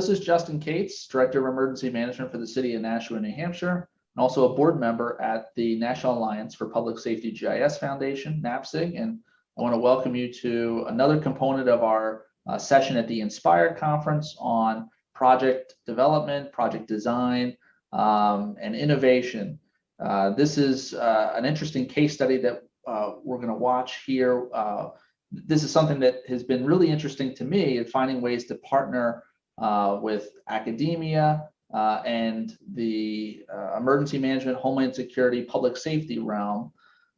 This is Justin Cates, Director of Emergency Management for the City of Nashua, New Hampshire, and also a board member at the National Alliance for Public Safety GIS Foundation, NAPSIG. And I want to welcome you to another component of our uh, session at the Inspire Conference on project development, project design, um, and innovation. Uh, this is uh, an interesting case study that uh, we're going to watch here. Uh, this is something that has been really interesting to me in finding ways to partner uh, with academia uh, and the uh, emergency management, homeland security, public safety realm.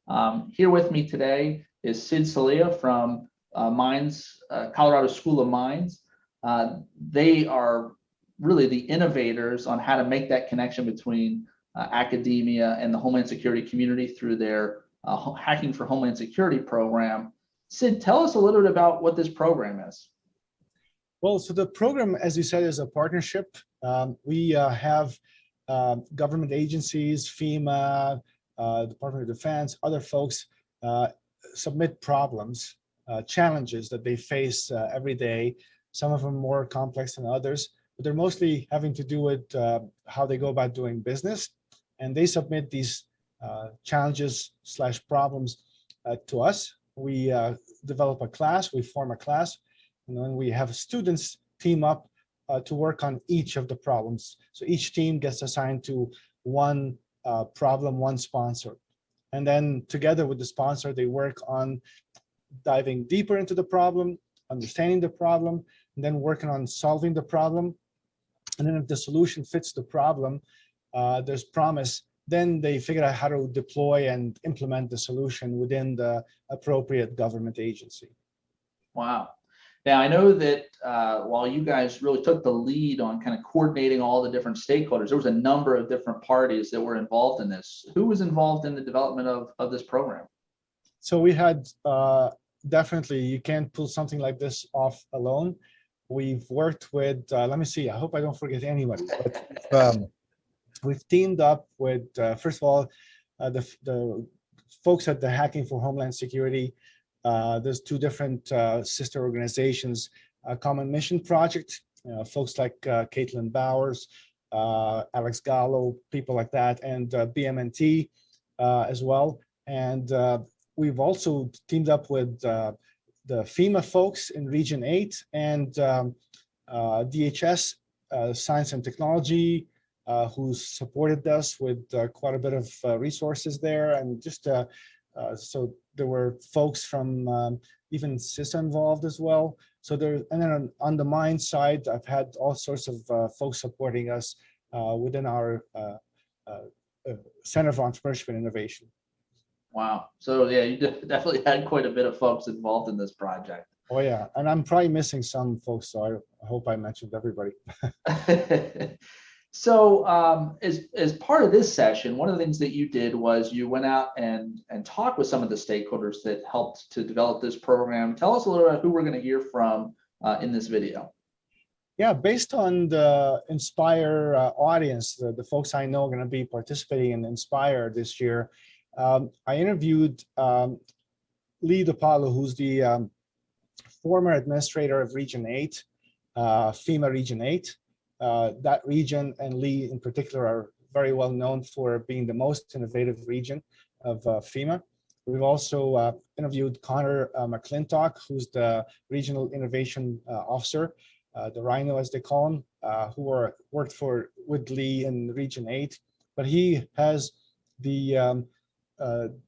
Um, here with me today is Sid Saleh from uh, Mines, uh, Colorado School of Mines. They are really the innovators on how to make that connection between academia and the homeland security community through their Hacking for Homeland Security program. Sid, tell us a little bit about what this program is. Well, so the program, as you said, is a partnership. Um, we uh, have uh, government agencies, FEMA, uh, Department of Defense, other folks uh, submit problems, uh, challenges that they face uh, every day. Some of them more complex than others, but they're mostly having to do with how they go about doing business. And they submit these challenges slash problems to us. We develop a class, we form a class, and then we have students team up uh, to work on each of the problems. So each team gets assigned to one uh, problem, one sponsor. And then together with the sponsor, they work on diving deeper into the problem, understanding the problem, and then working on solving the problem. And then if the solution fits the problem, uh, there's promise, then they figure out how to deploy and implement the solution within the appropriate government agency. Wow. Now, I know that uh, while you guys really took the lead on kind of coordinating all the different stakeholders, there was a number of different parties that were involved in this. Who was involved in the development of, of this program? So we had uh, definitely, you can't pull something like this off alone. We've worked with, uh, let me see, I hope I don't forget anybody. But, um, we've teamed up with, uh, first of all, uh, the, the folks at the Hacking for Homeland Security, there's two different uh, sister organizations, a Common Mission Project, folks like uh, Caitlin Bowers, uh, Alex Gallo, people like that, and uh, BMNT as well. And we've also teamed up with the FEMA folks in Region 8 and um, DHS, Science and Technology, uh, who supported us with uh, quite a bit of uh, resources there and just so there were folks from um, even CISA involved as well. So there, and then on, on the mine side, I've had all sorts of uh, folks supporting us uh, within our uh, uh, uh Center for Entrepreneurship and Innovation. Wow. So yeah, you definitely had quite a bit of folks involved in this project. Oh yeah, and I'm probably missing some folks, so I hope I mentioned everybody. So um, as, as part of this session, one of the things that you did was you went out and, and talked with some of the stakeholders that helped to develop this program. Tell us a little about who we're going to hear from uh, in this video. Yeah, based on the Inspire uh, audience, the, the folks I know are going to be participating in Inspire this year, um, I interviewed um, Lee dePalo, who's the um, former administrator of Region 8, uh, FEMA Region 8. Uh, that region and Lee in particular are very well known for being the most innovative region of uh, FEMA. We've also uh, interviewed Connor uh, McClintock, who's the Regional Innovation uh, Officer, uh, the Rhino as they call him, who are, worked for with Lee in Region 8. But he has the um,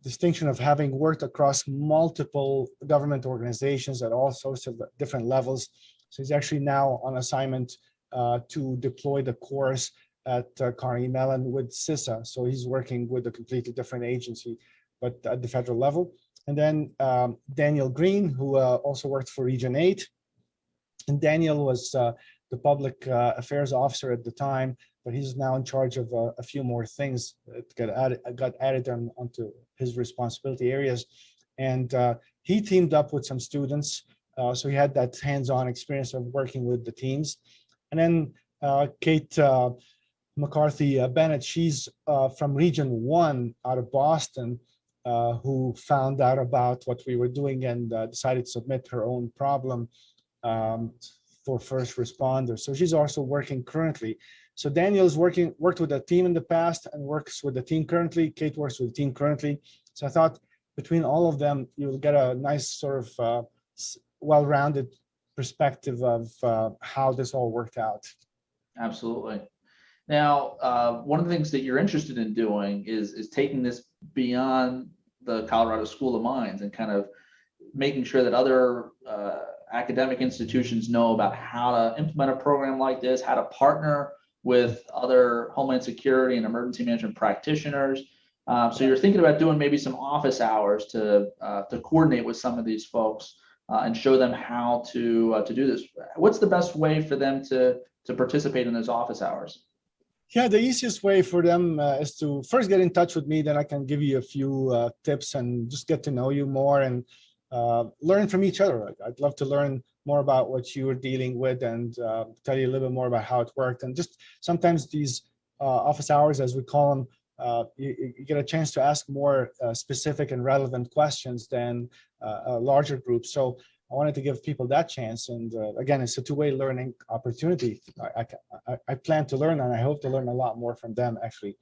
distinction of having worked across multiple government organizations at all sorts of different levels. So he's actually now on assignment uh, to deploy the course at uh, Carnegie Mellon with CISA. So he's working with a completely different agency, but at the federal level. And then um, Daniel Green, who uh, also worked for Region 8. And Daniel was uh, the public uh, affairs officer at the time, but he's now in charge of uh, a few more things that got added, got added on, onto his responsibility areas. And he teamed up with some students. so he had that hands-on experience of working with the teams. And then uh, Kate uh, McCarthy uh, Bennett, she's from Region 1 out of Boston, who found out about what we were doing and decided to submit her own problem um, for first responders. So she's also working currently. So Daniel's working, worked with a team in the past and works with the team currently. Kate works with the team currently. So I thought between all of them, you'll get a nice sort of uh, well-rounded perspective of uh, how this all worked out. Absolutely. Now, uh, one of the things that you're interested in doing is, is taking this beyond the Colorado School of Mines and kind of making sure that other uh, academic institutions know about how to implement a program like this, how to partner with other Homeland Security and emergency management practitioners. Uh, so you're thinking about doing maybe some office hours to uh, to coordinate with some of these folks uh, and show them how to uh, to do this. What's the best way for them to to participate in those office hours? Yeah, the easiest way for them uh, is to first get in touch with me, then I can give you a few uh, tips and just get to know you more and uh, learn from each other. I'd love to learn more about what you were dealing with and uh, tell you a little bit more about how it worked. And just sometimes these office hours, as we call them, uh, you, you- get a chance to ask more uh, specific and relevant questions than uh, a larger group. So I wanted to give people that chance. And uh, again, it's a two-way learning opportunity. I, I, I, plan to learn and I hope to learn a lot more from them actually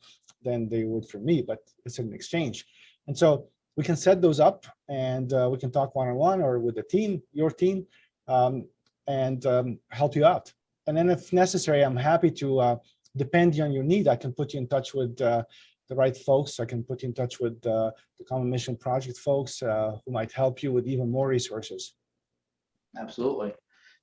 than they would from me, but it's an exchange. And so we can set those up and uh, we can talk one-on-one or with the team, your team, um, and um, help you out. And then if necessary, I'm happy to, uh, depending on your need, I can put you in touch with uh, the right folks. I can put you in touch with uh, the Common Mission Project folks uh, who might help you with even more resources. Absolutely.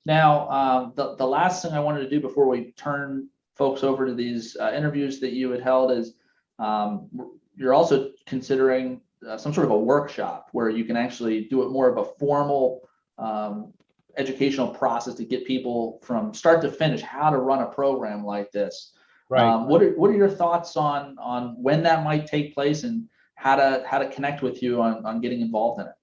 Now, um, the, the last thing I wanted to do before we turn folks over to these uh, interviews that you had held is um, you're also considering uh, some sort of a workshop where you can actually do it more of a formal um, educational process to get people from start to finish how to run a program like this. Um, what are what are your thoughts on on when that might take place and how to how to connect with you on on getting involved in it?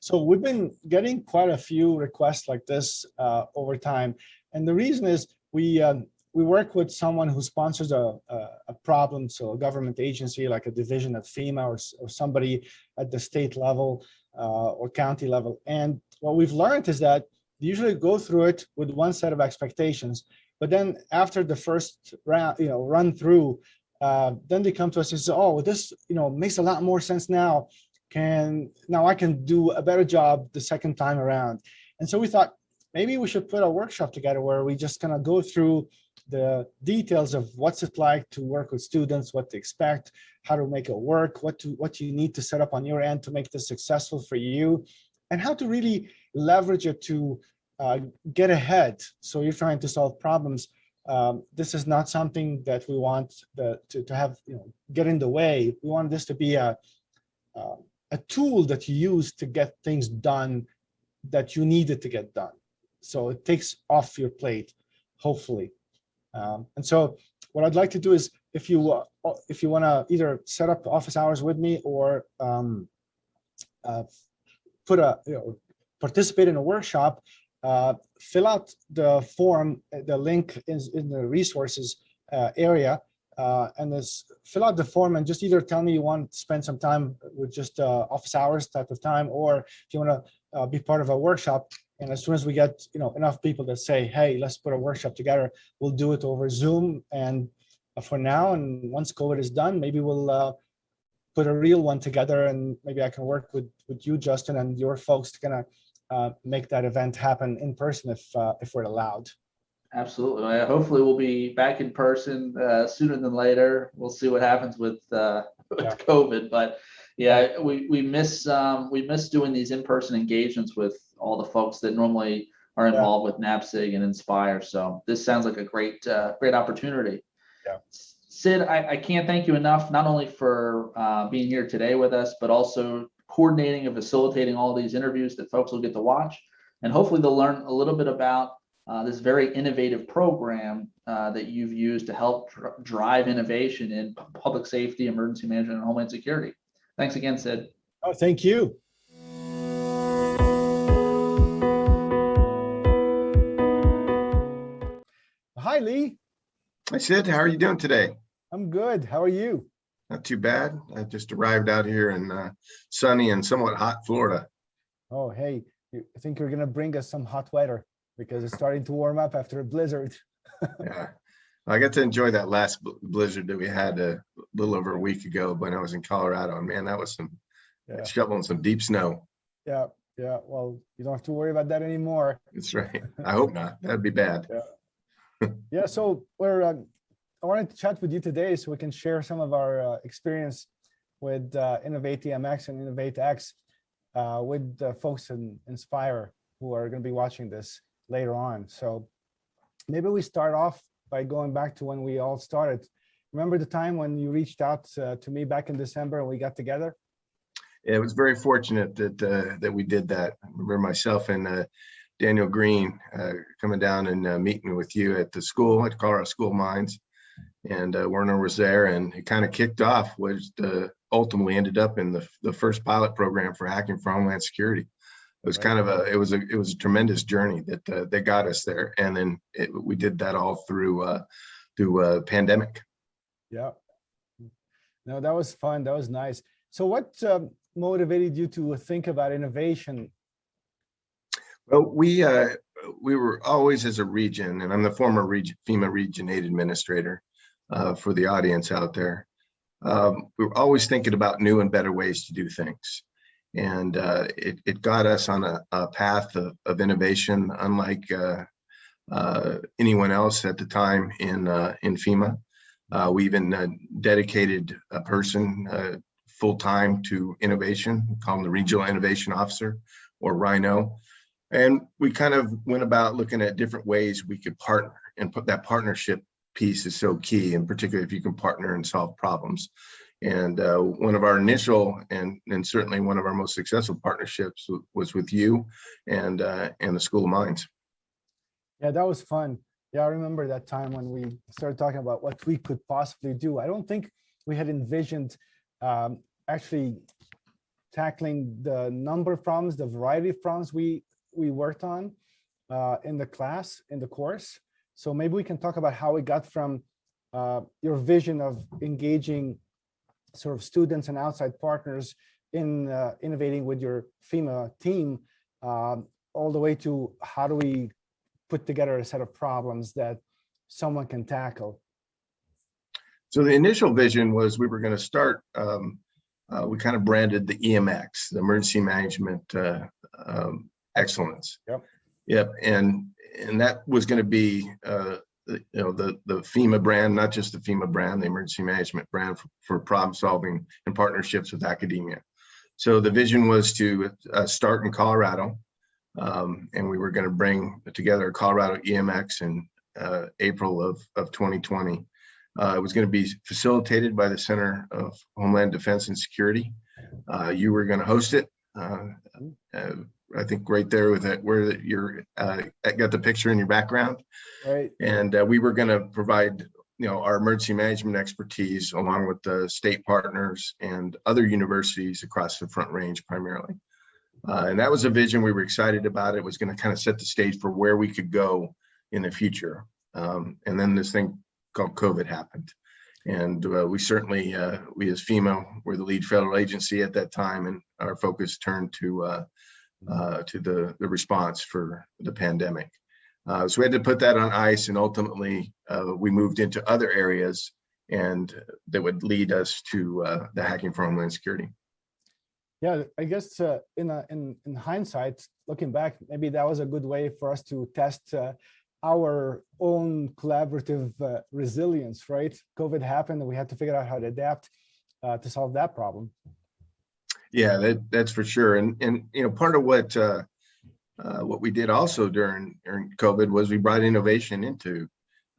So we've been getting quite a few requests like this uh, over time. And the reason is we um, we work with someone who sponsors a, a, a problem, so a government agency like a division at FEMA or, or somebody at the state level uh, or county level. And what we've learned is that they usually go through it with one set of expectations. But then after the first round, you know, run through, uh, then they come to us and say, oh, this, you know, makes a lot more sense now can now I can do a better job the second time around. And so we thought maybe we should put a workshop together where we just kind of go through the details of what's it like to work with students, what to expect, how to make it work, what to what you need to set up on your end to make this successful for you, and how to really leverage it to uh, get ahead. So you're trying to solve problems. Um, this is not something that we want the, to, to have, you know, get in the way. We want this to be a, uh, a tool that you use to get things done that you needed to get done. So it takes off your plate, hopefully. Um, and so what I'd like to do is if you uh, if you want to either set up office hours with me or um, uh, put a you know participate in a workshop, uh, fill out the form. The link is in the resources uh, area, uh, and this fill out the form and just either tell me you want to spend some time with just uh, office hours type of time, or if you want to uh, be part of a workshop. And as soon as we get you know enough people that say, hey, let's put a workshop together, we'll do it over Zoom. And uh, for now, and once COVID is done, maybe we'll put a real one together, and maybe I can work with with you, Justin, and your folks to kind of uh, make that event happen in person if uh, if we're allowed. Absolutely. Hopefully we'll be back in person uh, sooner than later. We'll see what happens with, uh, with Yeah. COVID, but yeah, we, we miss, um, we miss doing these in-person engagements with all the folks that normally are Yeah. involved with NAPSIG and Inspire. So this sounds like a great, uh, great opportunity. Yeah. Sid, I, I can't thank you enough, not only for, uh, being here today with us, but also coordinating and facilitating all these interviews that folks will get to watch. And hopefully they'll learn a little bit about uh, this very innovative program uh, that you've used to help dr- drive innovation in public safety, emergency management, and homeland security. Thanks again, Sid. Oh, thank you. Hi, Lee. Hi Sid, how are you doing today? I'm good. How are you? Not too bad. I just arrived out here in uh, sunny and somewhat hot Florida. Oh, hey, you- I think you're gonna bring us some hot weather. because it's starting to warm up after a blizzard. Yeah. I got to enjoy that last bl- blizzard that we had a little over a week ago when I was in Colorado. And Man, that was some Yeah. shoveling some deep snow. Yeah, yeah. Well, you don't have to worry about that anymore. That's right. I hope not. That'd be bad. Yeah, yeah so we're, uh, I wanted to chat with you today so we can share some of our uh, experience with uh, Innovate TMX and Innovate X uh, with the folks in Inspire who are going to be watching this later on. So maybe we start off by going back to when we all started. Remember the time when you reached out uh, to me back in December and we got together? It was very fortunate that, uh, that we did that. I remember myself and, uh, Daniel Green, uh, coming down and, uh, meeting with you at the school, at Colorado School Mines. And, uh, Werner was there and it kind of kicked off, which uh, ultimately ended up in the, the first pilot program for hacking for Homeland Security. It was kind of a, it was a, it was a tremendous journey that, uh, that got us there. And then it, we did that all through, uh, through, uh, pandemic. Yeah. No, that was fun. That was nice. So what um, motivated you to think about innovation? Well, we, uh, we were always as a region, and I'm the former region, FEMA Region aid Administrator, uh, for the audience out there. Um, we were always thinking about new and better ways to do things. And, uh, it, it got us on a, a path of, of innovation, unlike, uh, uh, anyone else at the time in, uh, in FEMA. We even dedicated a person, full-time to innovation, call him the Regional Innovation Officer, or Rhino. And we kind of went about looking at different ways we could partner and put that partnership piece is so key, and particularly if you can partner and solve problems. And uh, one of our initial and, and certainly one of our most successful partnerships was with you and, uh, and the School of Mines. Yeah, that was fun. Yeah, I remember that time when we started talking about what we could possibly do. I don't think we had envisioned um, actually tackling the number of problems, the variety of problems we we worked on uh, in the class, in the course. So maybe we can talk about how we got from uh, your vision of engaging sort of students and outside partners in uh, innovating with your FEMA team um, all the way to how do we put together a set of problems that someone can tackle. So the initial vision was we were going to start, um, uh, we kind of branded the EMX, the Emergency Management uh, um, Excellence. Yep. Yep, and, and that was going to be, uh, you know, the, the FEMA brand, not just the FEMA brand, the Emergency Management brand for, for problem solving and partnerships with academia. So the vision was to uh, start in Colorado. um, And we were going to bring together Colorado EMX in uh, April of, of 2020. Uh, it was going to be facilitated by the Center of Homeland Defense and Security. Uh, you were going to host it. Uh, uh, I think right there with it, where you're, uh, got the picture in your background. Right. And uh, we were going to provide, you know, our emergency management expertise along with the state partners and other universities across the Front Range primarily. Uh, and that was a vision we were excited about. It was going to kind of set the stage for where we could go in the future. Um, and then this thing called COVID happened. And uh, we certainly, uh, we as FEMA were the lead federal agency at that time, and our focus turned to uh, to the the response for the pandemic. Uh, so we had to put that on ice, and ultimately uh, we moved into other areas, and that would lead us to uh, the hacking for Homeland Security. Yeah, I guess uh, in, a, in in hindsight, looking back, maybe that was a good way for us to test uh, our own collaborative resilience, right? COVID happened and we had to figure out how to adapt to solve that problem. Yeah, that, that's for sure. And, and, you know, part of what, uh, uh, what we did also during, during COVID was we brought innovation into,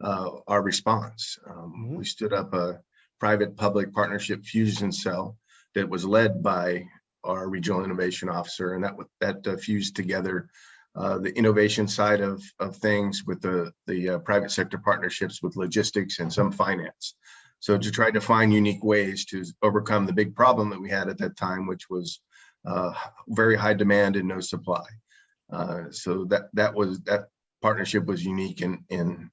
uh, our response. Um, Mhm. we stood up a private public partnership fusion cell that was led by our regional innovation officer and that, that uh, fused together, uh, the innovation side of, of things with the, the, uh, private sector partnerships with logistics and some finance. So to try to find unique ways to overcome the big problem that we had at that time, which was uh, very high demand and no supply. Uh, so that that was that partnership was unique in in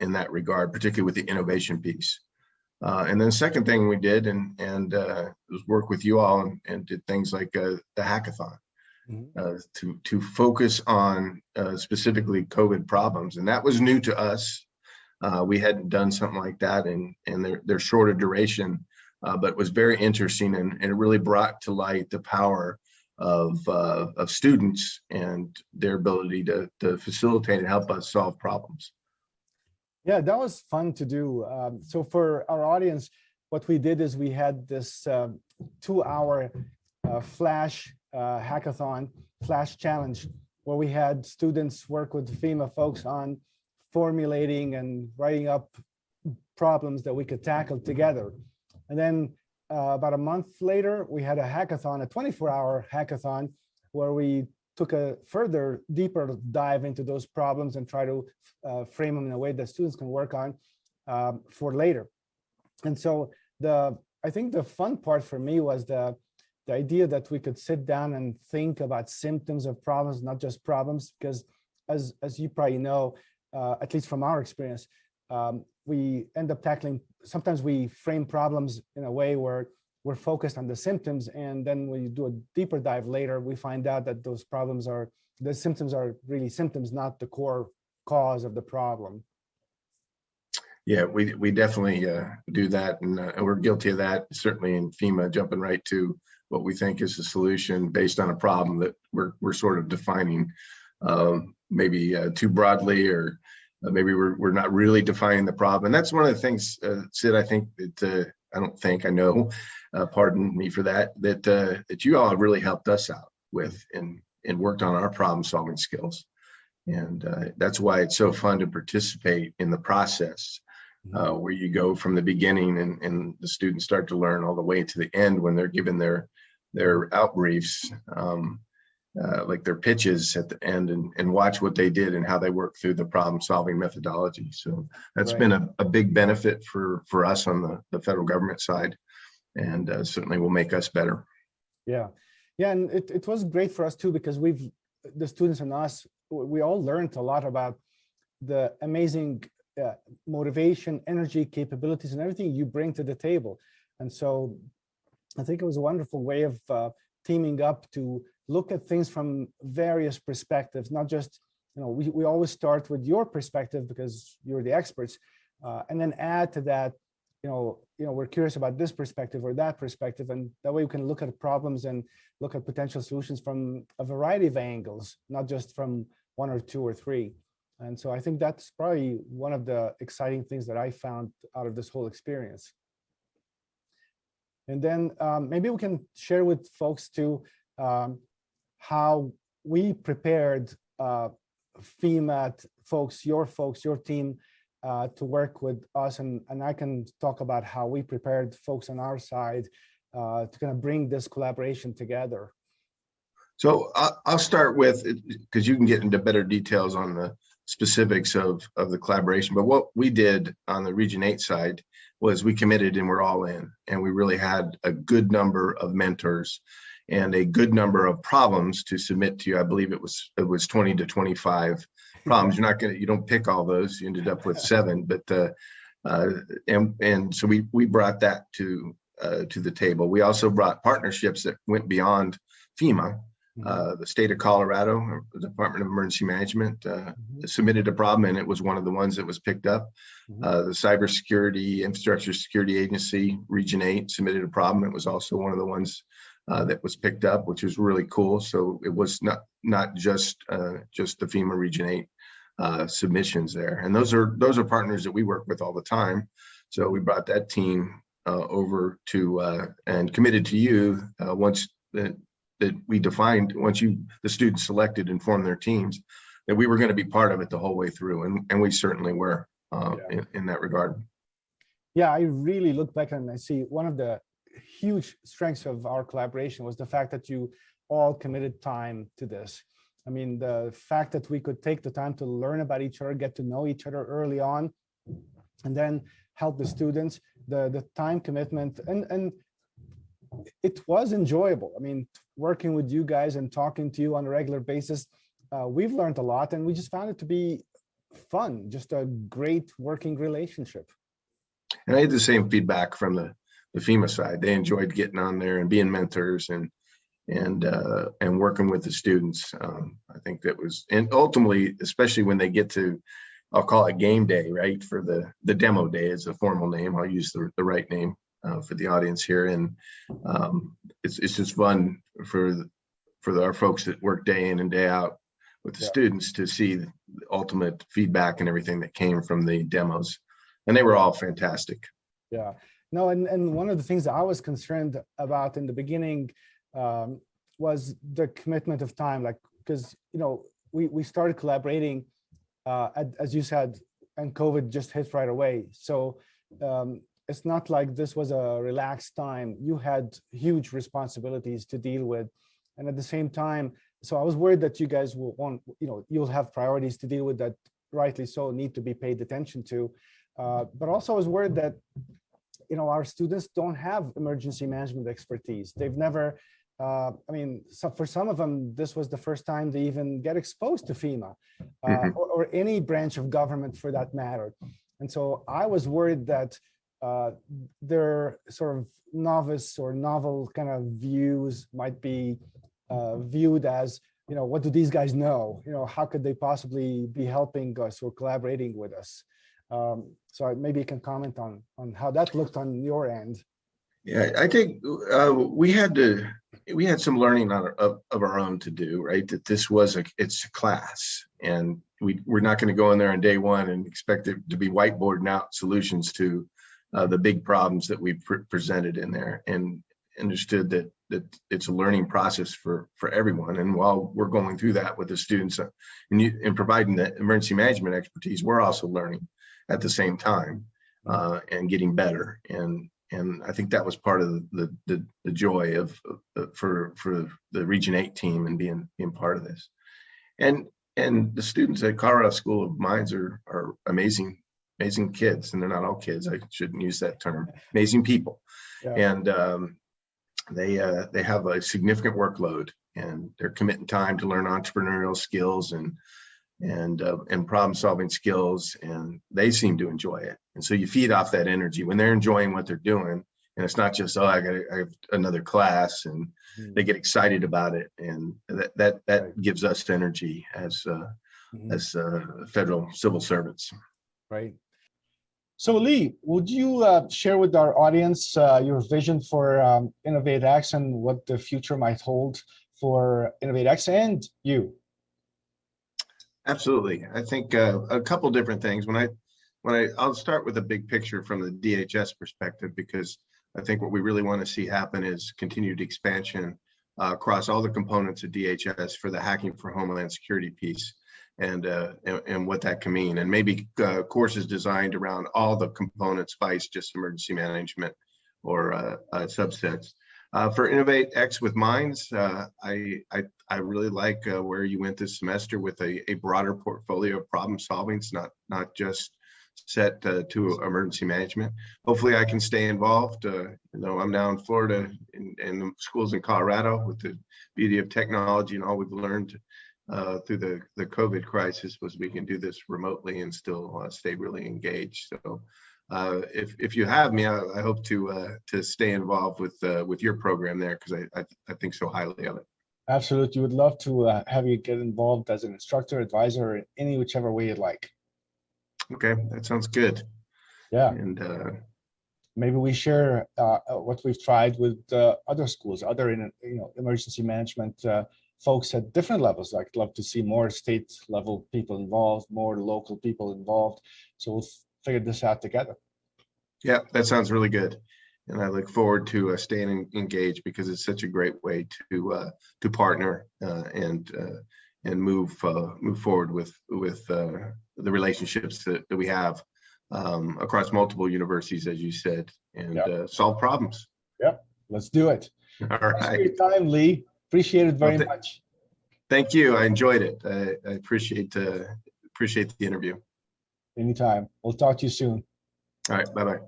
in that regard, particularly with the innovation piece. Uh, and then the second thing we did and and uh, was work with you all and, and did things like uh, the hackathon. Mhm. uh, to, to focus on uh, specifically COVID problems. And that was new to us. Uh, We hadn't done something like that and, and they're, they're shorter duration, uh, but was very interesting and, and it really brought to light the power of, uh, of students and their ability to, to facilitate and help us solve problems. Yeah, that was fun to do. Um, so for our audience, what we did is we had this um, two-hour uh, flash uh, hackathon, flash challenge, where we had students work with FEMA folks on formulating and writing up problems that we could tackle together. And then uh, about a month later, we had a hackathon, a 24-hour hackathon, where we took a further deeper dive into those problems and try to uh, frame them in a way that students can work on um, for later. And so the I think the fun part for me was the the idea that we could sit down and think about symptoms of problems, not just problems, because as as you probably know, uh, at least from our experience, um, we end up tackling. Sometimes we frame problems in a way where we're focused on the symptoms, and then when you do a deeper dive later, we find out that those problems are the symptoms are really symptoms, not the core cause of the problem. Yeah, we, we definitely uh, do that and uh, we're guilty of that, certainly in FEMA, jumping right to what we think is the solution based on a problem that we're, we're sort of defining um, maybe uh, too broadly or uh, maybe we're, we're not really defining the problem. And that's one of the things, uh, Sid, I think that, uh, I don't think, I know, uh, pardon me for that, that, uh, that you all have really helped us out with and, and worked on our problem solving skills. And uh, that's why it's so fun to participate in the process uh, where you go from the beginning and, and the students start to learn all the way to the end when they're given their their out briefs, um, uh, like their pitches at the end and, and watch what they did and how they work through the problem solving methodology. So that's Right. been a, a big benefit for, for us on the, the federal government side and uh, certainly will make us better. Yeah, yeah, and it, it was great for us too, because we've, the students and us, we all learned a lot about the amazing uh, motivation, energy, capabilities, and everything you bring to the table. And so I think it was a wonderful way of uh, teaming up to look at things from various perspectives, not just, you know, we, we always start with your perspective because you're the experts, uh, and then add to that you know, you know, we're curious about this perspective or that perspective, and that way we can look at problems and look at potential solutions from a variety of angles, not just from one or two or three. And so I think that's probably one of the exciting things that I found out of this whole experience. And then um, maybe we can share with folks too um, how we prepared uh, FEMA folks, your folks, your team uh, to work with us. And, and I can talk about how we prepared folks on our side uh, to kind of bring this collaboration together. So I'll, I'll start with, because you can get into better details on the specifics of, of the collaboration, but what we did on the Region 8 side was we committed and we're all in, and we really had a good number of mentors and a good number of problems to submit to you. I believe it was, it was 20 to 25 problems. You're not gonna, you don't pick all those. You ended up with seven, but, uh, uh, and, and so we, we brought that to, uh, to the table. We also brought partnerships that went beyond FEMA. Uh, the state of Colorado, the Department of Emergency Management, uh, Mhm, submitted a problem and it was one of the ones that was picked up. Mhm. Uh, the Cybersecurity Infrastructure Security Agency, Region 8, submitted a problem. It was also one of the ones uh, that was picked up, which was really cool. So it was not not just uh, just the FEMA Region 8 uh, submissions there. And those are those are partners that we work with all the time. So we brought that team uh, over to uh, and committed to you uh, once that that we defined once you the students selected and formed their teams that we were going to be part of it the whole way through and and we certainly were uh, Yeah. in, in that regard. Yeah, I really look back and I see one of the huge strengths of our collaboration was the fact that you all committed time to this. I mean, the fact that we could take the time to learn about each other, get to know each other early on, and then help the students, the, the time commitment, and, and it was enjoyable. I mean, working with you guys and talking to you on a regular basis, uh, we've learned a lot and we just found it to be fun, just a great working relationship. And I had the same feedback from the the FEMA side. They enjoyed getting on there and being mentors and and, uh, and working with the students. Um, I think that was, and ultimately, especially when they get to, I'll call it game day, right? For the, the demo day is a formal name. I'll use the, the right name uh, for the audience here. And um, it's, it's just fun for, the- for our folks that work day in and day out with the Yeah. students to see the ultimate feedback and everything that came from the demos. And they were all fantastic. Yeah, no, and, and one of the things that I was concerned about in the beginning um, was the commitment of time, like, because, you know, we, we started collaborating, uh, ad- as you said, and COVID just hit right away. So um, it's not like this was a relaxed time. You had huge responsibilities to deal with. And at the same time, so I was worried that you guys will want, you know, you'll have priorities to deal with that rightly so need to be paid attention to. Uh, but also I was worried that, you know, our students don't have emergency management expertise. They've never, uh, I mean, so for some of them, this was the first time they even get exposed to FEMA uh, Mhm. or, or any branch of government for that matter. And so I was worried that uh, their sort of novice or novel kind of views might be uh, viewed as, you know, what do these guys know? You know, how could they possibly be helping us or collaborating with us? Um, so maybe you can comment on, on how that looked on your end. Yeah, I think uh, we had to, we had some learning on, our- of, of our own to do, right? That this was a, it's a class and we, we're not going to go in there on day one and expect it to be whiteboarding out solutions to uh, the big problems that we pre- presented in there and understood that, that it's a learning process for, for everyone. And while we're going through that with the students uh, and you, and providing the emergency management expertise, we're also learning at the same time uh, and getting better. And and I think that was part of the the, the joy of, of for for the Region Eight team and being being part of this. And and the students at Colorado School of Mines are are amazing amazing kids, and they're not all kids. I shouldn't use that term. Amazing people, Yeah. and um, they uh, they have a significant workload, and they're committing time to learn entrepreneurial skills and and uh, and problem solving skills and they seem to enjoy it and so you feed off that energy when they're enjoying what they're doing and it's not just oh i got I have another class and Mm, they get excited about it and that that that Right. gives us energy as uh, mhm, as uh, federal civil servants Right. So Lee, would you uh, share with our audience uh, your vision for um, Innovate X and what the future might hold for Innovate X and you? Absolutely. I think uh, a couple different things. When I, when I, I'll start with a big picture from the DHS perspective, because I think what we really want to see happen is continued expansion uh, across all the components of DHS for the hacking for Homeland Security piece and, uh, and, and what that can mean. And maybe uh, courses designed around all the components, vice just emergency management or uh, uh, subsets. Uh, for Innovate X with Mines, uh, I, I I really like uh, where you went this semester with a, a broader portfolio of problem solving. It's not not just set uh, to emergency management. Hopefully, I can stay involved. Uh, you know, I'm now in Florida and the schools in Colorado with the beauty of technology and all we've learned uh, through the the COVID crisis was we can do this remotely and still stay really engaged. So. Uh, if if you have me, I, I hope to uh, to stay involved with uh, with your program there because I, I I think so highly of it. Absolutely. Would love to uh, have you get involved as an instructor, advisor, in any whichever way you'd like. Okay, that sounds good. Yeah, And uh, maybe we share uh, what we've tried with uh, other schools, other in, you know emergency management uh, folks at different levels. I'd love to see more state level people involved, more local people involved. So we'll this out together. yeah, that sounds really good. And I look forward to uh, staying en- engaged because it's such a great way to uh, to partner uh, and uh, and move uh, move forward with with uh, the relationships that, that we have um, across multiple universities, as you said, and Yep. uh, solve problems. Yep, let's do it. All Thanks for your time, Lee. Appreciate it very Well, th- much. Thank you. I enjoyed it. I, I appreciate uh, appreciate the interview. Anytime. We'll talk to you soon. All right. Bye bye.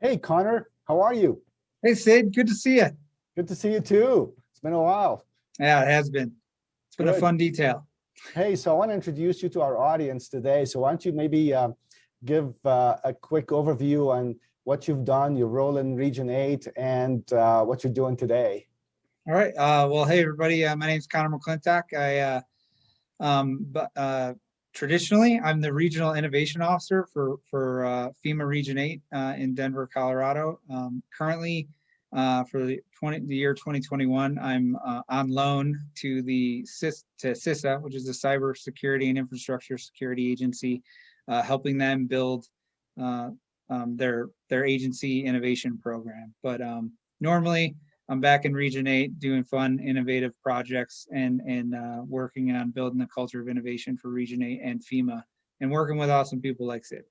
Hey, Connor, how are you? Hey Sid, good to see you. Good to see you too. It's been a while. Yeah, it has been. It's been a fun detail. Hey, so I want to introduce you to our audience today. So why don't you maybe uh, give uh, a quick overview on what you've done, your role in Region 8, and uh, what you're doing today. All right. Uh, well, hey, everybody. Uh, my name is Connor McClintock. I, uh, um, but, uh, traditionally, I'm the Regional Innovation Officer for, for, uh, FEMA Region 8, uh, in Denver, Colorado. Um, currently, for the 20, the year 2021, I'm, on loan to the CIS, to CISA, which is the Cyber Security and Infrastructure Security Agency, helping them build, um, their, their agency innovation program. But, um, normally, I'm back in Region Eight doing fun, innovative projects and, and uh, working on building the culture of innovation for Region Eight and FEMA and working with awesome people like Sid.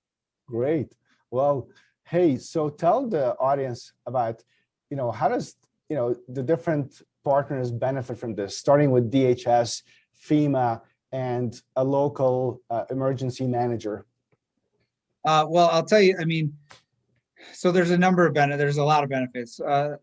Great. Well, hey, so tell the audience about, you know, how does, you know, the different partners benefit from this, starting with DHS, FEMA, and a local uh, emergency manager? Uh, well, I'll tell you, I mean, so there's a number of benefits, there's a lot of benefits. Uh,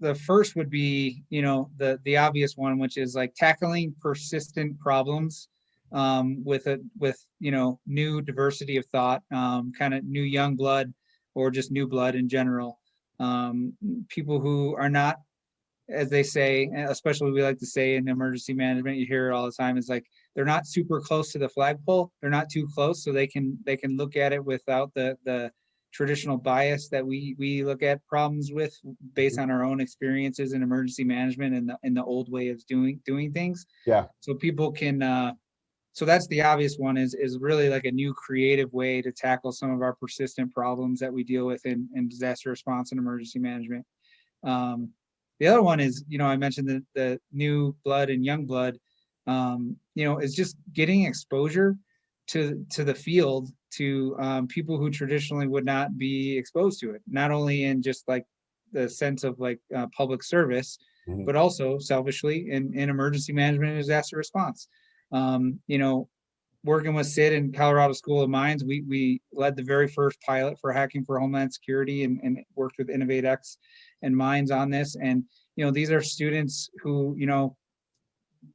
the first would be, you know, the, the obvious one, which is like tackling persistent problems um, with a, with, you know, new diversity of thought, um, kind of new young blood or just new blood in general. Um, people who are not, as they say, especially we like to say in emergency management, you hear it all the time, is like, they're not super close to the flagpole. They're not too close, so they can, they can look at it without the, the, traditional bias that we we look at problems with based on our own experiences in emergency management and the in the old way of doing doing things. Yeah. So people can uh so that's the obvious one is is really like a new creative way to tackle some of our persistent problems that we deal with in, in disaster response and emergency management. Um, the other one is, you know, I mentioned the, the new blood and young blood, um, you know, is just getting exposure to to the field to um, people who traditionally would not be exposed to it not only in just like the sense of like uh, public service Mhm. but also selfishly in, in emergency management and disaster response um, you know working with sid and colorado school of mines we we led the very first pilot for hacking for homeland security and, and worked with innovatex and mines on this and you know these are students who you know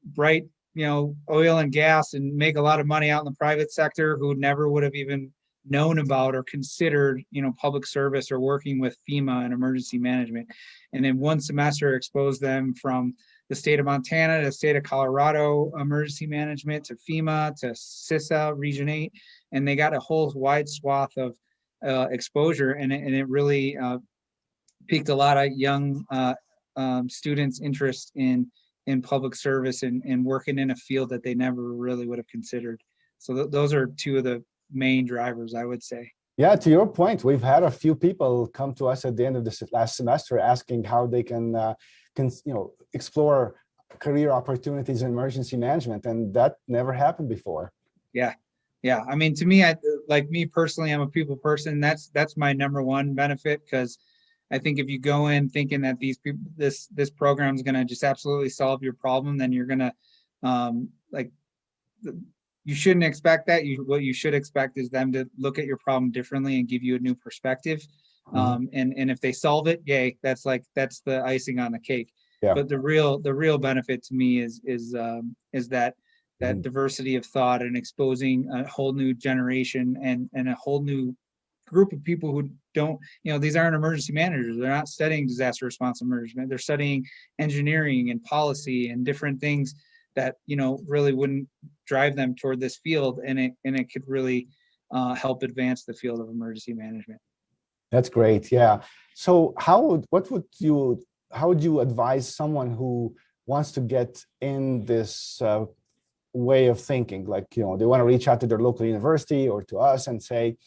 bright you know, oil and gas and make a lot of money out in the private sector who never would have even known about or considered, you know, public service or working with FEMA and emergency management. And in one semester exposed them from the state of Montana to the state of Colorado emergency management to FEMA to CISA Region 8. And they got a whole wide swath of uh, exposure and it, and it really uh, piqued a lot of young uh, um, students' interest in in public service and, and working in a field that they never really would have considered. So th those are two of the main drivers, I would say. Yeah, to your point, we've had a few people come to us at the end of this last semester asking how they can, uh, can you know, explore career opportunities in emergency management, and that never happened before. Yeah. Yeah. I mean, to me, I like me personally, I'm a people person. That's that's my number one benefit because I think if you go in thinking that these people, this this program is going to just absolutely solve your problem, then you're going to um, like you shouldn't expect that. You what you should expect is them to look at your problem differently and give you a new perspective. Mhm. Um, and and if they solve it, yay, that's like that's the icing on the cake. Yeah. But the real the real benefit to me is is um, is that that Mhm. diversity of thought and exposing a whole new generation and and a whole new group of people who don't you know these aren't emergency managers they're not studying disaster response management they're studying engineering and policy and different things that you know really wouldn't drive them toward this field and it and it could really uh, help advance the field of emergency management That's great. Yeah. So how would, what would you, how would you advise someone who wants to get in this uh, way of thinking? Like, you know, they want to reach out to their local university or to us and say,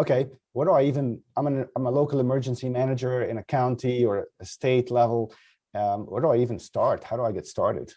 okay, what do I even, I'm an, I'm a local emergency manager in a county or a state level. Um, where do I even start? How do I get started?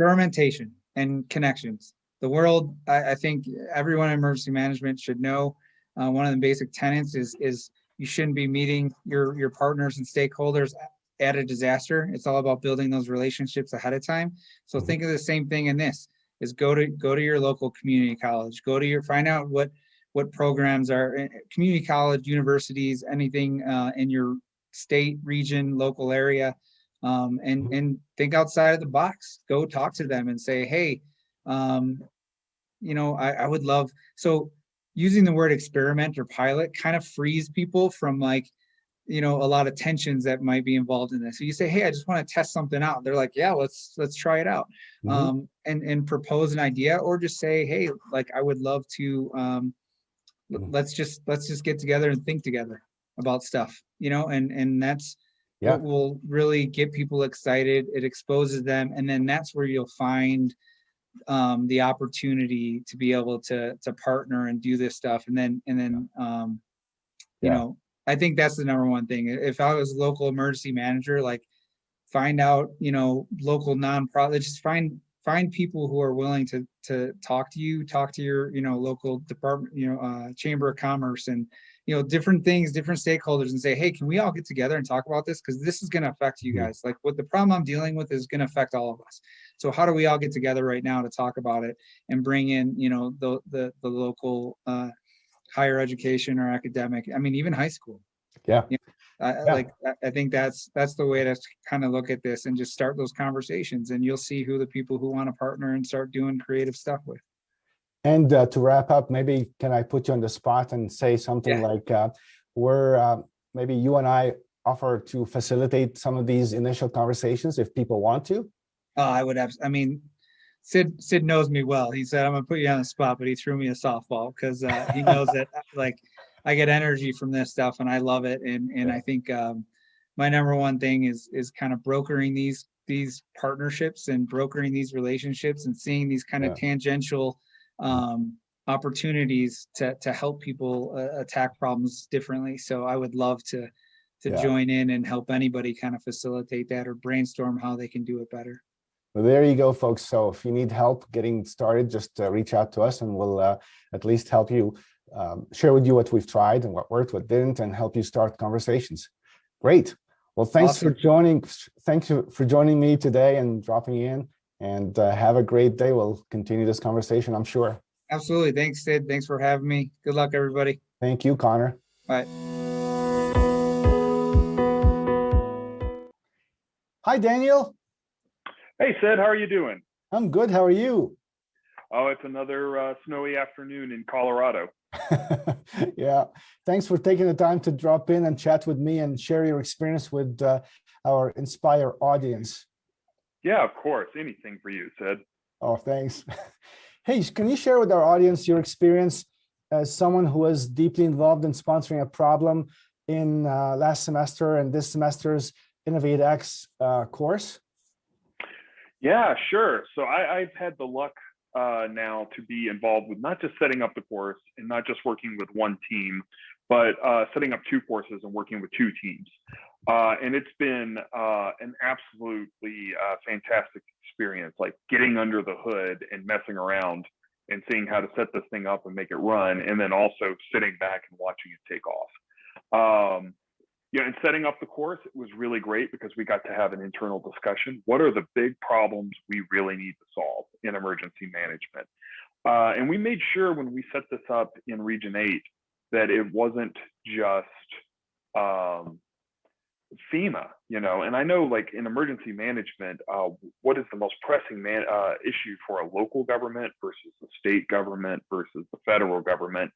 experimentation and connections. The world, I, I think everyone in emergency management should know. Uh, one of the basic tenets is is you shouldn't be meeting your your partners and stakeholders at a disaster. It's all about building those relationships ahead of time. So Mhm. think of the same thing in this: is go to go to your local community college, go to your find out what what programs are eh, community college, universities, anything uh, in your state, region, local area um, and Mhm. and think outside of the box. Go talk to them and say, hey, um, you know, I, I would love. So using the word experiment or pilot kind of frees people from like, you know, a lot of tensions that might be involved in this. So you say, hey, I just want to test something out. They're like, yeah, let's let's try it out. Mhm. Um, and and propose an idea or just say, hey, like I would love to um. Let's just let's just get together and think together about stuff, you know, and and that's Yeah. what will really get people excited. It exposes them, and then that's where you'll find um, the opportunity to be able to to partner and do this stuff, and then and then um, you Yeah. know, I think that's the number one thing. If I was a local emergency manager, like find out, you know, local nonprofit, just find find people who are willing to to talk to you, talk to your, you know, local department, you know, uh, chamber of commerce and you know, different things, different stakeholders and say, hey, can we all get together and talk about this? Because this is going to affect you guys. Like what the problem I'm dealing with is going to affect all of us. So how do we all get together right now to talk about it and bring in, you know, the the the local uh, higher education or academic, I mean, even high school. Yeah. You know, Yeah. like, I, think that's, that's the way to kind of look at this and just start those conversations and you'll see who the people who want to partner and start doing creative stuff with. And uh, to wrap up, maybe can I put you on the spot and say something Yeah. like, uh, where uh, maybe you and I offer to facilitate some of these initial conversations if people want to? Uh, I would have, I mean, Sid, Sid knows me well. He said, I'm gonna put you on the spot, but he threw me a softball because uh, he knows that like I get energy from this stuff and I love it. And, and I think um, my number one thing is, is kind of brokering these, these partnerships and brokering these relationships and seeing these kind of tangential um, opportunities to, to help people uh, attack problems differently. So I would love to, to Yeah. join in and help anybody kind of facilitate that or brainstorm how they can do it better. Well, there you go, folks. So if you need help getting started, just uh, reach out to us and we'll uh, at least help you um, share with you what we've tried and what worked, what didn't, and help you start conversations. Great. Well, thanks for joining. Thanks you for joining me today and dropping in. And uh, have a great day. We'll continue this conversation, I'm sure. Absolutely. Thanks, Sid. Thanks for having me. Good luck, everybody. Thank you, Connor. Bye. Hi, Daniel. Hey, Sid, how are you doing? I'm good. How are you? Oh, it's another uh, snowy afternoon in Colorado. yeah, thanks for taking the time to drop in and chat with me and share your experience with uh, our Inspire audience. Yeah, of course. Anything for you, Sid. Oh, thanks. Hey, can you share with our audience your experience as someone who was deeply involved in sponsoring a problem in uh, last semester and this semester's Innovate X uh, course? Yeah, sure. So I, I've had the luck uh, now to be involved with not just setting up the course and not just working with one team, but uh, setting up two courses and working with two teams. Uh, and it's been uh, an absolutely uh, fantastic experience, like getting under the hood and messing around and seeing how to set this thing up and make it run, and then also sitting back and watching it take off. Um, yeah, and setting up the course, it was really great because we got to have an internal discussion. What are the big problems we really need to solve in emergency management? Uh, and we made sure when we set this up in Region 8 that it wasn't just um, FEMA, you know, and I know like in emergency management, uh, what is the most pressing man, uh, issue for a local government versus the state government versus the federal government?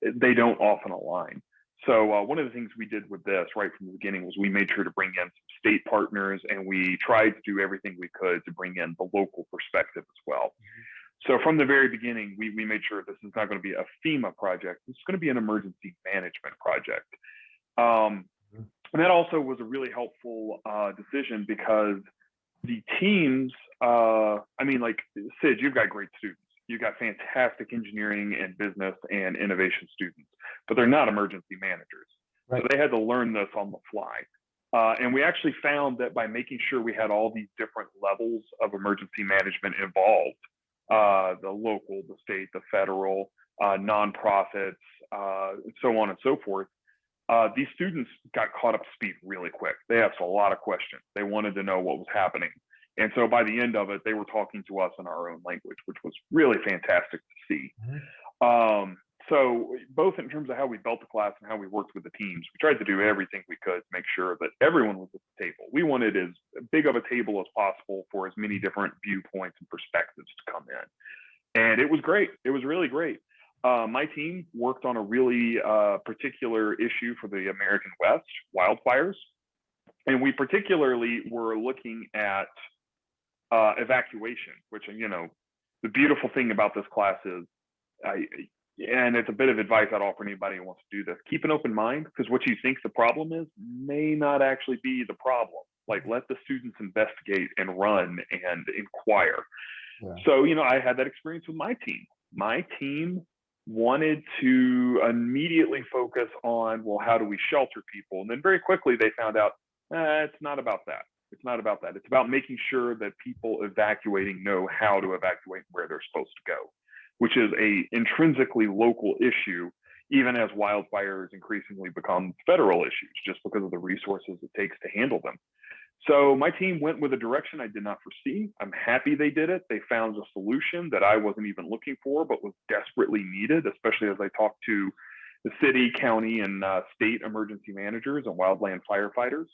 They don't often align. So uh, one of the things we did with this right from the beginning was we made sure to bring in some state partners and we tried to do everything we could to bring in the local perspective as well. So from the very beginning, we, we made sure this is not going to be a FEMA project. This is going to be an emergency management project. Um, and that also was a really helpful uh, decision because the teams, uh, I mean, like Sid, you've got great students. You've got fantastic engineering and business and innovation students, but they're not emergency managers. Right. So they had to learn this on the fly. Uh, and we actually found that by making sure we had all these different levels of emergency management involved, uh, the local, the state, the federal, uh, nonprofits, uh, so on and so forth, uh, these students got caught up to speed really quick. They asked a lot of questions. They wanted to know what was happening. And so by the end of it, they were talking to us in our own language, which was really fantastic to see. Um, so both in terms of how we built the class and how we worked with the teams, we tried to do everything we could to make sure that everyone was at the table. We wanted as big of a table as possible for as many different viewpoints and perspectives to come in. And it was great. It was really great. uh, my team worked on a really uh, particular issue for the American West wildfires. And we particularly were looking at uh, evacuation, which, you know, the beautiful thing about this class is, I, and it's a bit of advice I'd offer anybody who wants to do this. Keep an open mind because what you think the problem is may not actually be the problem. Like let the students investigate and run and inquire. Yeah. So, you know, I had that experience with my team. My team wanted to immediately focus on, well, how do we shelter people? And then very quickly they found out eh, it's not about that. It's not about that. It's about making sure that people evacuating know how to evacuate where they're supposed to go, which is a intrinsically local issue, even as wildfires increasingly become federal issues, just because of the resources it takes to handle them. So my team went with a direction I did not foresee. I'm happy they did it. They found a solution that I wasn't even looking for, but was desperately needed, especially as I talked to the city, county, and uh, state emergency managers and wildland firefighters.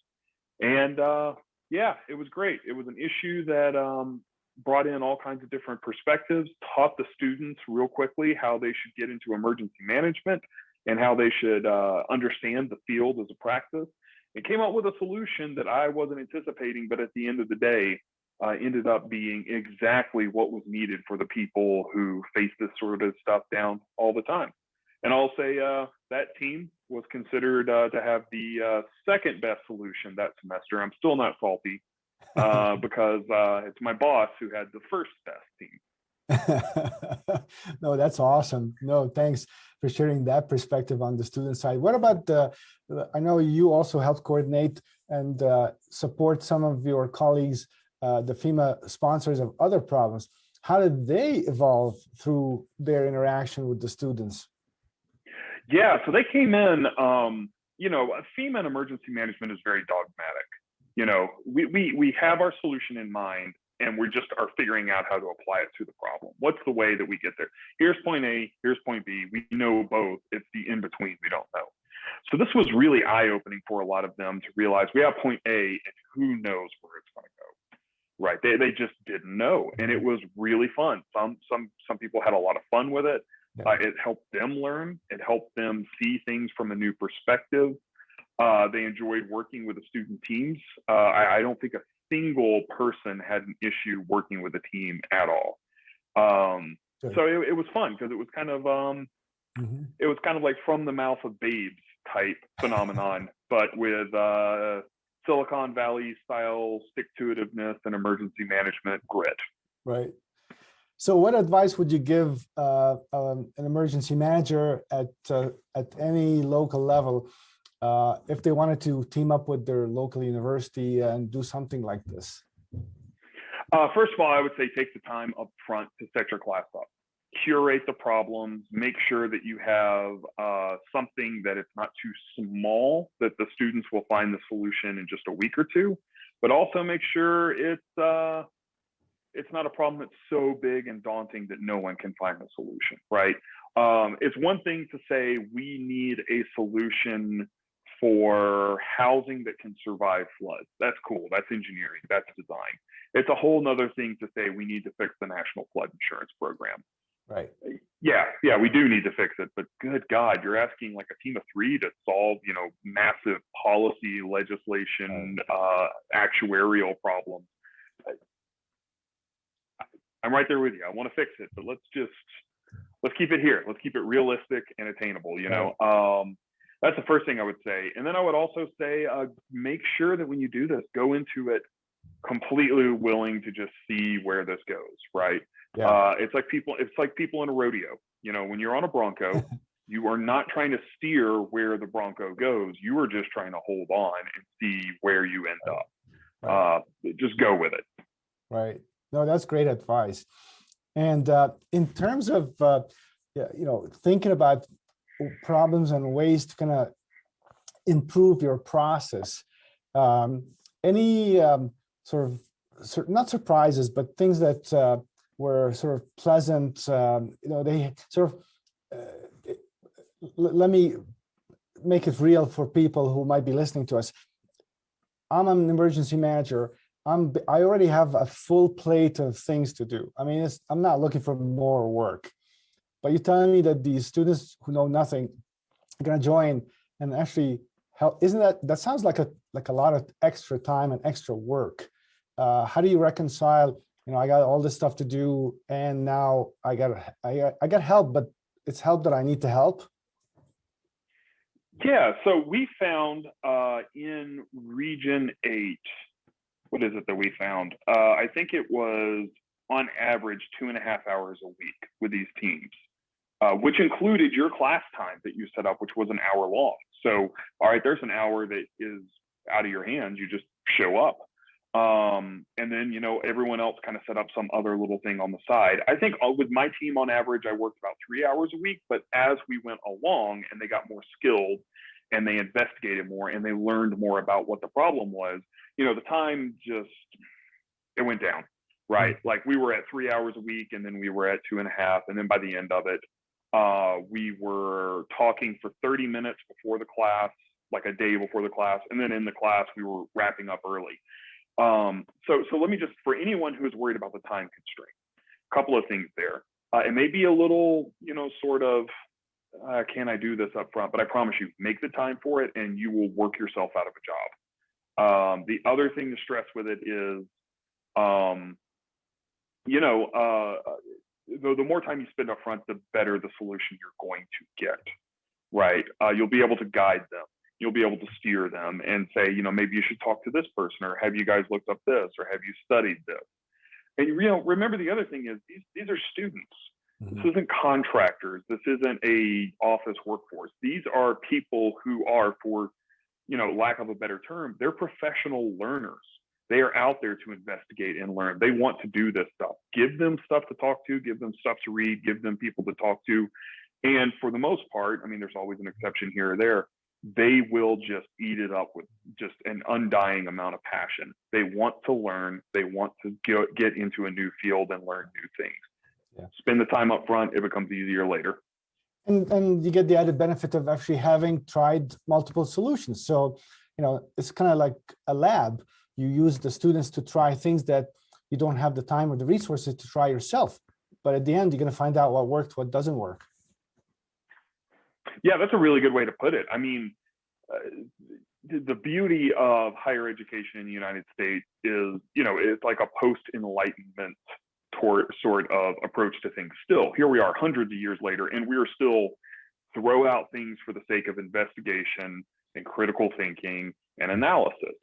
And uh, yeah, it was great. It was an issue that um, brought in all kinds of different perspectives, taught the students real quickly how they should get into emergency management and how they should uh, understand the field as a practice it came up with a solution that I wasn't anticipating, but at the end of the day, uh, ended up being exactly what was needed for the people who face this sort of stuff down all the time. And I'll say uh, that team was considered uh, to have the uh, second best solution that semester. I'm still not salty uh, because uh, it's my boss who had the first best team. no, that's awesome. No, thanks for sharing that perspective on the student side. What about the, I know you also help coordinate and uh, support some of your colleagues, uh, the FEMA sponsors of other problems. How did they evolve through their interaction with the students? Yeah, so they came in, um, you know, FEMA and emergency management is very dogmatic. You know, we, we, we have our solution in mind and we just are figuring out how to apply it to the problem. What's the way that we get there? Here's point A, here's point B. We know both. It's the in between we don't know. So this was really eye opening for a lot of them to realize we have point A and who knows where it's going to go. Right? They they just didn't know, and it was really fun. Some some some people had a lot of fun with it. Yeah. Uh, it helped them learn. It helped them see things from a new perspective. Uh, they enjoyed working with the student teams. Uh, I, I, don't think a single person had an issue working with a team at all. Um, so it, it, was fun because it was kind of um, mm -hmm. it was kind of like from the mouth of babes type phenomenon, but with uh, Silicon Valley style stick to itiveness and emergency management grit. Right. So what advice would you give uh, um, an emergency manager at uh, at any local level uh, if they wanted to team up with their local university and do something like this? Uh, first of all, I would say take the time up front to set your class up. Curate the problems, make sure that you have uh, something that it's not too small, that the students will find the solution in just a week or two, but also make sure it's, uh, it's not a problem that's so big and daunting that no one can find a solution, right? Um, it's one thing to say we need a solution for housing that can survive floods. That's cool. That's engineering. That's design. It's a whole nother thing to say we need to fix the national flood insurance program. Right. Yeah, yeah, we do need to fix it. But good God, you're asking like a team of three to solve, you know, massive policy, legislation, uh, actuarial problems. I'm right there with you. I want to fix it, but let's just let's keep it here. Let's keep it realistic and attainable. You know, um, that's the first thing I would say. And then I would also say, uh, make sure that when you do this, go into it completely willing to just see where this goes. Right? Yeah. Uh, it's like people. It's like people in a rodeo. You know, when you're on a Bronco, you are not trying to steer where the Bronco goes. You are just trying to hold on and see where you end up. Right. Uh, just go with it. Right. No, that's great advice. And uh, in terms of, uh, you know, thinking about problems and ways to kind of improve your process. Um, any um, sort of, not surprises, but things that uh, were sort of pleasant, um, you know, they sort of, uh, let me make it real for people who might be listening to us. I'm an emergency manager. I'm, I already have a full plate of things to do. I mean, I'm not looking for more work but you're telling me that these students who know nothing are gonna join and actually help, isn't that, that sounds like a, like a lot of extra time and extra work. Uh, how do you reconcile, you know, I got all this stuff to do and now I got, I, got- I got help, but it's help that I need to help? Yeah, so we found uh, in Region 8, what is it that we found? Uh, I think it was on average two and a half hours a week with these teams, uh, which included your class time that you set up, which was an hour long. So, all right, there's an hour that is out of your hands. You just show up. Um, and then, you know, everyone else kind of set up some other little thing on the side. I think uh, with my team on average, I worked about three hours a week. But as we went along and they got more skilled and they investigated more and they learned more about what the problem was, you know, the time just, it went down, right? Like we were at three hours a week and then we were at two and a half. And then by the end of it, uh, we were talking for 30 minutes before the class, like a day before the class. And then in the class, we were wrapping up early. Um, so, so let me just, for anyone who is worried about the time constraint, a couple of things there. Uh, it may be a little, you know, sort of, uh, can I do this up front? But I promise you, make the time for it and you will work yourself out of a job. Um, the other thing to stress with it is, um, you know, uh, the, the more time you spend up front, the better the solution you're going to get, right? Uh, you'll be able to guide them you'll be able to steer them and say, you know, maybe you should talk to this person or have you guys looked up this or have you studied this? And you know, remember the other thing is these these are students. This isn't contractors. This isn't a office workforce. These are people who are, for you know, lack of a better term, they're professional learners. They are out there to investigate and learn. They want to do this stuff. Give them stuff to talk to. Give them stuff to read. Give them people to talk to. And for the most part, I mean, there's always an exception here or there they will just eat it up with just an undying amount of passion. They want to learn, they want to get, get into a new field and learn new things. Yeah. Spend the time up front, it becomes easier later. And, and you get the added benefit of actually having tried multiple solutions. So, you know, it's kind of like a lab. You use the students to try things that you don't have the time or the resources to try yourself. But at the end, you're going to find out what worked, what doesn't work. Yeah, that's a really good way to put it. I mean, uh, the, beauty of higher education in the United States is, you know, it's like a post-enlightenment sort of approach to things. Still, here we are hundreds of years later, and we are still throw out things for the sake of investigation and critical thinking and analysis.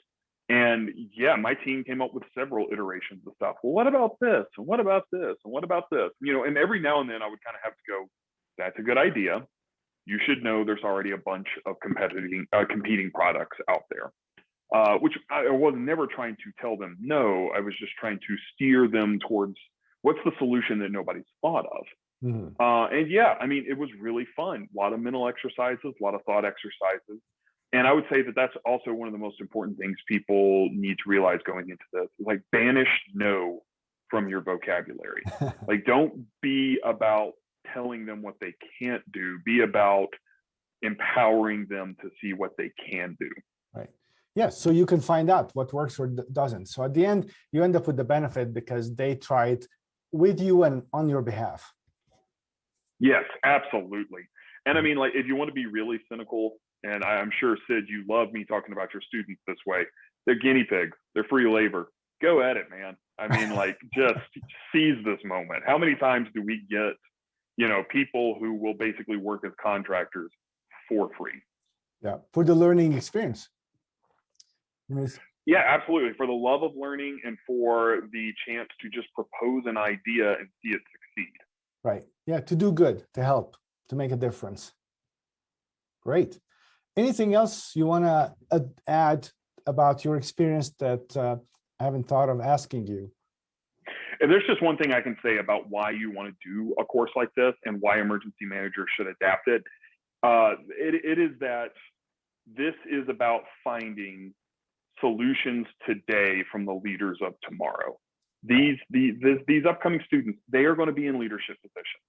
And yeah, my team came up with several iterations of stuff. Well, what about this? And what about this? And what about this? You know, and every now and then I would kind of have to go, that's a good idea you should know there's already a bunch of competing uh, competing products out there. Uh, which I was never trying to tell them no. I was just trying to steer them towards what's the solution that nobody's thought of. Mhm. Uh, and yeah, I mean, it was really fun. A lot of mental exercises, a lot of thought exercises. And I would say that that's also one of the most important things people need to realize going into this. Like, banish no from your vocabulary. like, don't be about telling them what they can't do, be about empowering them to see what they can do. Right. Yes, so you can find out what works or doesn't. So at the end, you end up with the benefit because they tried with you and on your behalf. Yes, absolutely. And I mean, like, if you want to be really cynical, and I'm sure Sid, you love me talking about your students this way. They're guinea pigs. They're free labor. Go at it, man. I mean, like, just seize this moment. How many times do we get, you know, people who will basically work as contractors for free? Yeah, for the learning experience. I mean, it's- Yeah, absolutely. For the love of learning and for the chance to just propose an idea and see it succeed. Right. Yeah, to do good, to help, to make a difference. Great. Anything else you want to add about your experience that uh, I haven't thought of asking you? And there's just one thing I can say about why you want to do a course like this and why emergency managers should adapt it. Uh, it, it is that this is about finding solutions today from the leaders of tomorrow. These, these, these upcoming students, they are going to be in leadership positions.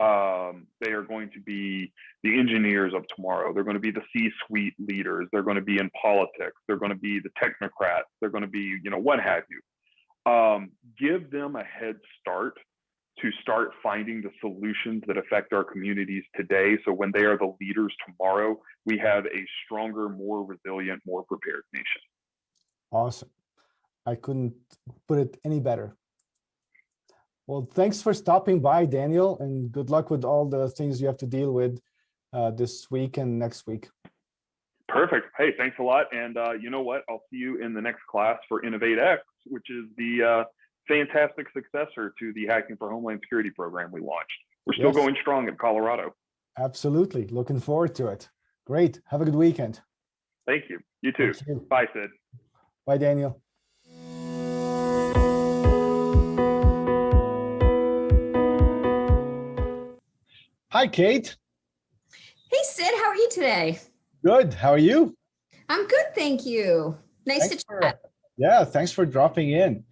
Um, they are going to be the engineers of tomorrow. They're going to be the C-suite leaders. They're going to be in politics. They're going to be the technocrats. They're going to be, you know, what have you um, give them a head start to start finding the solutions that affect our communities today. So when they are the leaders tomorrow, we have a stronger, more resilient, more prepared nation. Awesome. I couldn't put it any better. Well, thanks for stopping by, Daniel, and good luck with all the things you have to deal with uh, this week and next week. Perfect. Hey, thanks a lot. And uh, you know what? I'll see you in the next class for Innovate X, which is the uh, fantastic successor to the Hacking for Homeland Security program we launched. We're still Yes. going strong in Colorado. Absolutely. Looking forward to it. Great. Have a good weekend. Thank you. You too. You. Bye, Sid. Bye, Daniel. Hi, Kate. Hey Sid, how are you today? Good. How are you? I'm good, thank you. Nice Thanks to for- chat. Yeah, thanks for dropping in.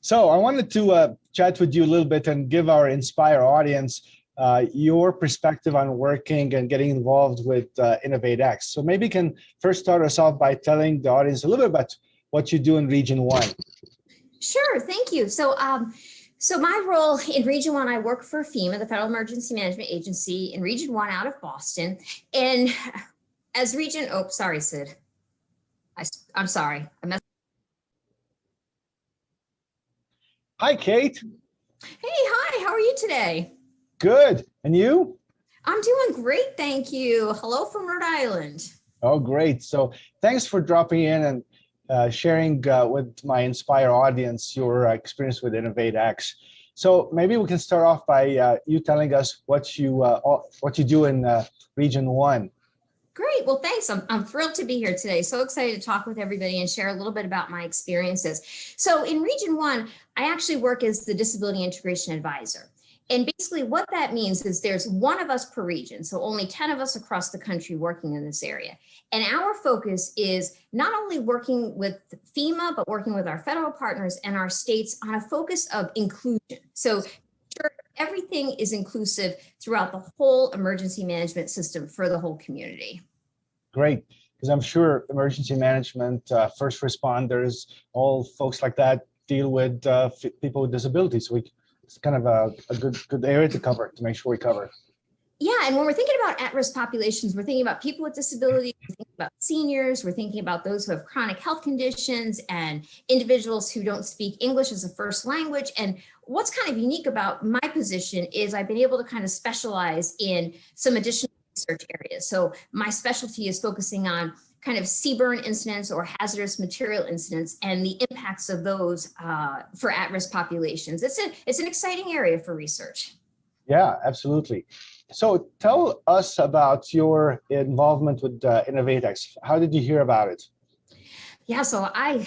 So I wanted to uh, chat with you a little bit and give our Inspire audience uh, your perspective on working and getting involved with uh, InnovateX. So maybe you can first start us off by telling the audience a little bit about what you do in Region 1. Sure, thank you. So, um, so my role in Region One, I work for FEMA, the Federal Emergency Management Agency, in Region One out of Boston. And as Region, oh, sorry, Sid. I, I'm sorry, I messed. Hi, Kate. Hey, hi, how are you today? Good. And you? I'm doing great, thank you. Hello from Rhode Island. Oh, great. So thanks for dropping in and uh, sharing uh, with my Inspire audience your uh, experience with InnovateX. So maybe we can start off by uh, you telling us what you uh, what you do in uh, Region One. Great. Well, thanks. I'm, I'm thrilled to be here today. So excited to talk with everybody and share a little bit about my experiences. So in Region One, I actually work as the Disability Integration Advisor. And basically what that means is there's one of us per region. So only 10 of us across the country working in this area. And our focus is not only working with FEMA, but working with our federal partners and our states on a focus of inclusion. So everything is inclusive throughout the whole emergency management system for the whole community. Great, because I'm sure emergency management, uh, first responders, all folks like that deal with uh, people with disabilities. So we, it's kind of a, a good good area to cover to make sure we cover. Yeah, and when we're thinking about at-risk populations, we're thinking about people with disabilities, we're thinking about seniors, we're thinking about those who have chronic health conditions and individuals who don't speak English as a first language. And what's kind of unique about my position is I've been able to kind of specialize in some additional research areas. So my specialty is focusing on kind of CBRN incidents or hazardous material incidents and the impacts of those uh, for at-risk populations. It's, a, it's an exciting area for research. Yeah, absolutely. So tell us about your involvement with uh, InnovateX. How did you hear about it? Yeah, so I,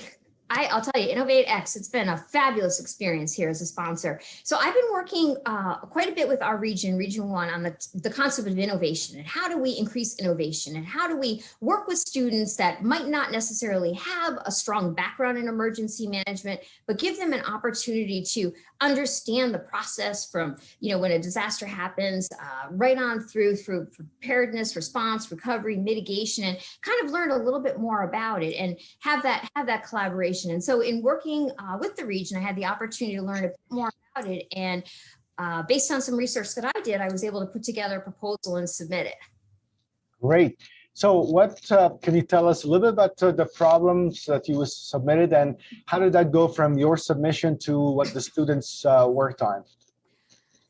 I, I'll tell you, Innovate X, it's been a fabulous experience here as a sponsor. So I've been working uh, quite a bit with our region, Region One, on the, the concept of innovation and how do we increase innovation and how do we work with students that might not necessarily have a strong background in emergency management, but give them an opportunity to understand the process from, you know, when a disaster happens, uh, right on through, through preparedness, response, recovery, mitigation, and kind of learn a little bit more about it and have that have that collaboration. And so in working uh, with the region, I had the opportunity to learn a bit more about it. And uh, based on some research that I did, I was able to put together a proposal and submit it. Great. So what uh, can you tell us a little bit about uh, the problems that you submitted and how did that go from your submission to what the students uh, worked on?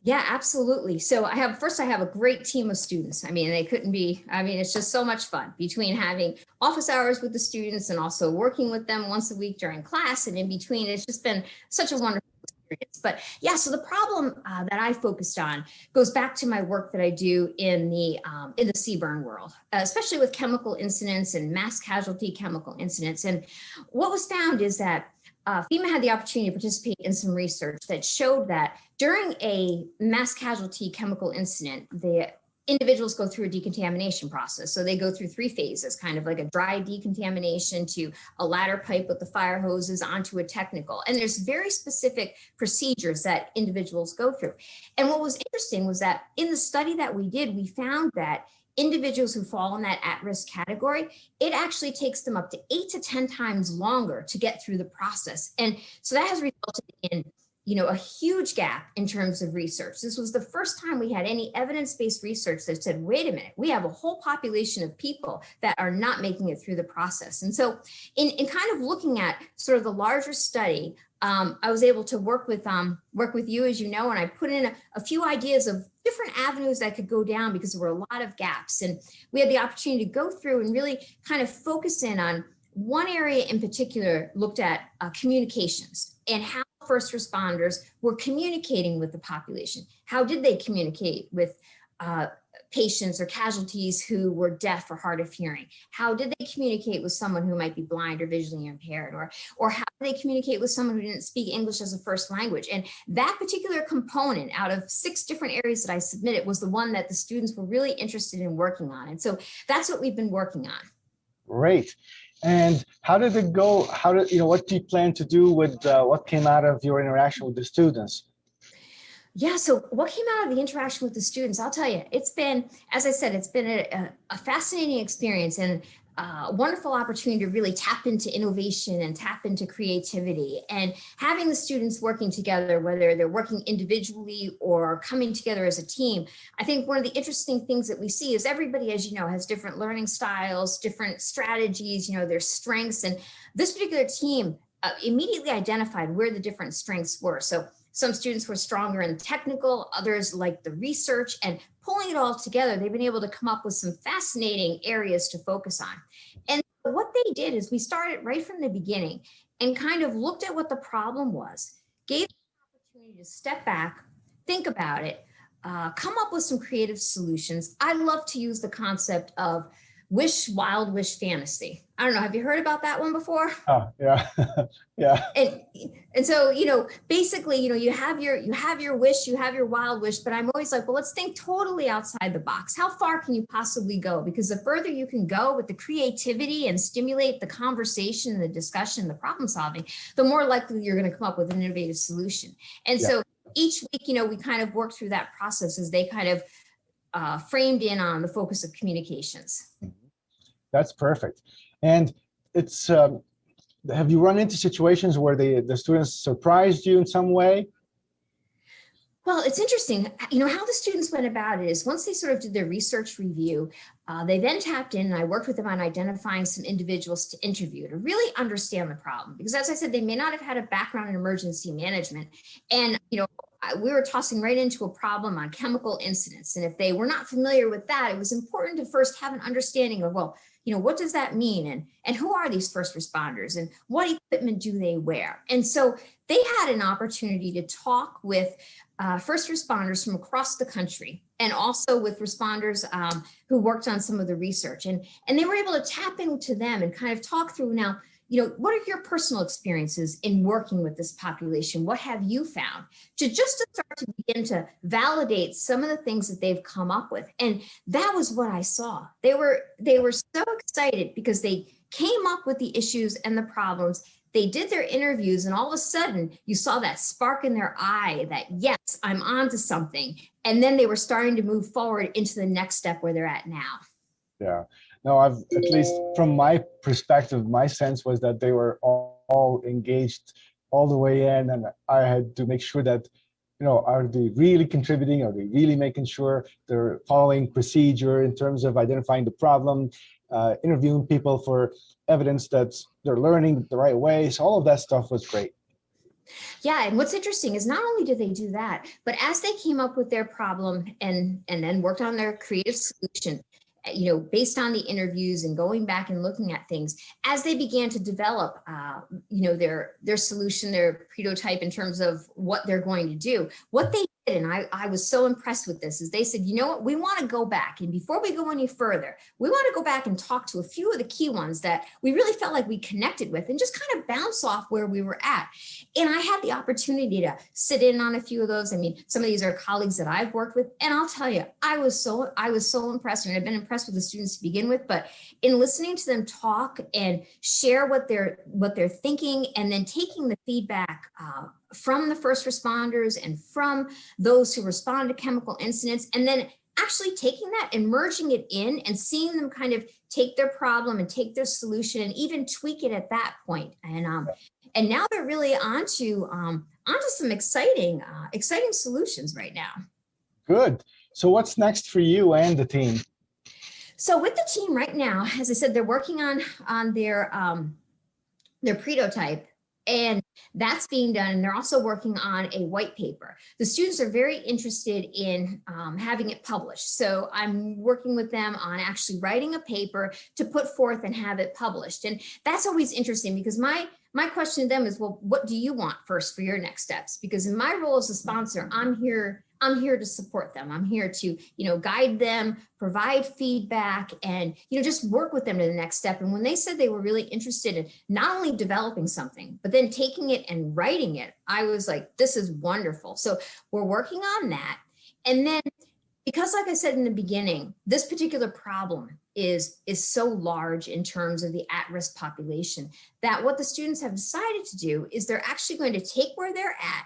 Yeah, absolutely. So I have first I have a great team of students. I mean, they couldn't be, I mean, it's just so much fun between having office hours with the students and also working with them once a week during class and in between. It's just been such a wonderful experience. But yeah, so the problem uh, that I focused on goes back to my work that I do in the um, in the CBRN world, uh, especially with chemical incidents and mass casualty chemical incidents. And what was found is that uh, FEMA had the opportunity to participate in some research that showed that during a mass casualty chemical incident, the individuals go through a decontamination process. So they go through three phases, kind of like a dry decontamination to a ladder pipe with the fire hoses onto a technical. And there's very specific procedures that individuals go through. And what was interesting was that in the study that we did, we found that individuals who fall in that at-risk category, it actually takes them up to eight to 10 times longer to get through the process. And so that has resulted in you know, a huge gap in terms of research. This was the first time we had any evidence-based research that said, wait a minute, we have a whole population of people that are not making it through the process. And so in, in kind of looking at sort of the larger study, um, I was able to work with um, work with you, as you know, and I put in a, a few ideas of different avenues that could go down because there were a lot of gaps. And we had the opportunity to go through and really kind of focus in on one area in particular looked at uh, communications and how first responders were communicating with the population. How did they communicate with uh, patients or casualties who were deaf or hard of hearing? How did they communicate with someone who might be blind or visually impaired? Or, or how did they communicate with someone who didn't speak English as a first language? And that particular component out of six different areas that I submitted was the one that the students were really interested in working on. And so that's what we've been working on. Great. And how did it go? How did, you know, what do you plan to do with uh, what came out of your interaction with the students? Yeah, so what came out of the interaction with the students, I'll tell you, it's been, as I said, it's been a, a fascinating experience and a wonderful opportunity to really tap into innovation and tap into creativity and having the students working together, whether they're working individually or coming together as a team. I think one of the interesting things that we see is everybody, as you know, has different learning styles, different strategies, you know, their strengths. And this particular team uh, immediately identified where the different strengths were. So some students were stronger in technical, others liked the research and pulling it all together, they've been able to come up with some fascinating areas to focus on. And what they did is we started right from the beginning and kind of looked at what the problem was, gave them an opportunity to step back, think about it, uh, come up with some creative solutions. I love to use the concept of wish, wild wish fantasy. I don't know. Have you heard about that one before? Oh, yeah, yeah. And and so you know, basically, you know, you have your you have your wish, you have your wild wish, but I'm always like, well, let's think totally outside the box. How far can you possibly go? Because the further you can go with the creativity and stimulate the conversation, the discussion, the problem solving, the more likely you're going to come up with an innovative solution. And Yeah. so each week, you know, we kind of work through that process as they kind of uh, framed in on the focus of communications. That's perfect. And it's, um, have you run into situations where the, the students surprised you in some way? Well, it's interesting, you know, how the students went about it is once they sort of did their research review, uh, they then tapped in and I worked with them on identifying some individuals to interview to really understand the problem. Because as I said, they may not have had a background in emergency management. And, you know, we were tossing right into a problem on chemical incidents. And if they were not familiar with that, it was important to first have an understanding of, well, you know, what does that mean? And, and who are these first responders and what equipment do they wear? And so they had an opportunity to talk with uh, first responders from across the country and also with responders um, who worked on some of the research. And, and they were able to tap into them and kind of talk through now, you know, what are your personal experiences in working with this population? What have you found? To just to start to begin to validate some of the things that they've come up with. And that was what I saw. They were, they were so excited because they came up with the issues and the problems they did their interviews and all of a sudden you saw that spark in their eye that yes i'm on to something and then they were starting to move forward into the next step where they're at now Yeah, no, I've, at least from my perspective, my sense was that they were all, all engaged all the way in and I had to make sure that, you know, are they really contributing? Are they really making sure they're following procedure in terms of identifying the problem, uh, interviewing people for evidence that they're learning the right way. So all of that stuff was great. yeah and what's interesting is not only did they do that but as they came up with their problem and and then worked on their creative solution you know based on the interviews and going back and looking at things as they began to develop uh, you know their their solution their prototype in terms of what they're going to do what they and I, I was so impressed with this is they said you know what we want to go back and before we go any further we want to go back and talk to a few of the key ones that we really felt like we connected with and just kind of bounce off where we were at and I had the opportunity to sit in on a few of those. I mean, some of these are colleagues that I've worked with, and I'll tell you, I was so I was so impressed, and I've been impressed with the students to begin with. But in listening to them talk and share what they're what they're thinking, and then taking the feedback uh, from the first responders and from those who respond to chemical incidents, and then actually taking that and merging it in and seeing them kind of take their problem and take their solution and even tweak it at that point. And um, and now they're really onto um, onto some exciting uh, exciting solutions right now. Good. So what's next for you and the team? So with the team right now, as I said, they're working on on their um, their prototype and that's being done. And they're also working on a white paper. The students are very interested in um, having it published. So I'm working with them on actually writing a paper to put forth and have it published. And that's always interesting because my my question to them is, well, what do you want first for your next steps? Because in my role as a sponsor, I'm here I'm here to support them. I'm here to, you know, guide them, provide feedback and, you know, just work with them to the next step. And when they said they were really interested in not only developing something, but then taking it and writing it, I was like, this is wonderful. So we're working on that. And then because like I said in the beginning, this particular problem is, is so large in terms of the at-risk population that what the students have decided to do is they're actually going to take where they're at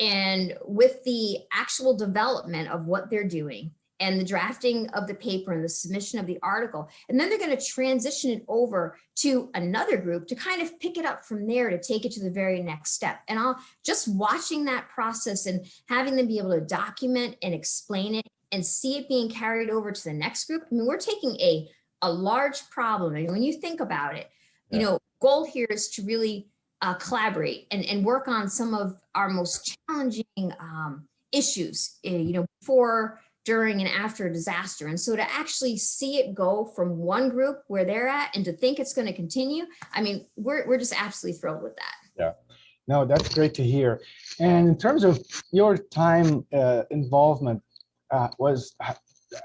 and with the actual development of what they're doing and the drafting of the paper and the submission of the article, and then they're going to transition it over to another group to kind of pick it up from there to take it to the very next step. And I'll just watching that process and having them be able to document and explain it and see it being carried over to the next group. I mean, we're taking a, a large problem. And when you think about it, you know, goal here is to really uh, collaborate and, and work on some of our most challenging um, issues, uh, you know, before, during and after a disaster. And so to actually see it go from one group where they're at and to think it's going to continue, I mean, we're, we're just absolutely thrilled with that. Yeah, no, that's great to hear. And in terms of your time uh, involvement, uh, was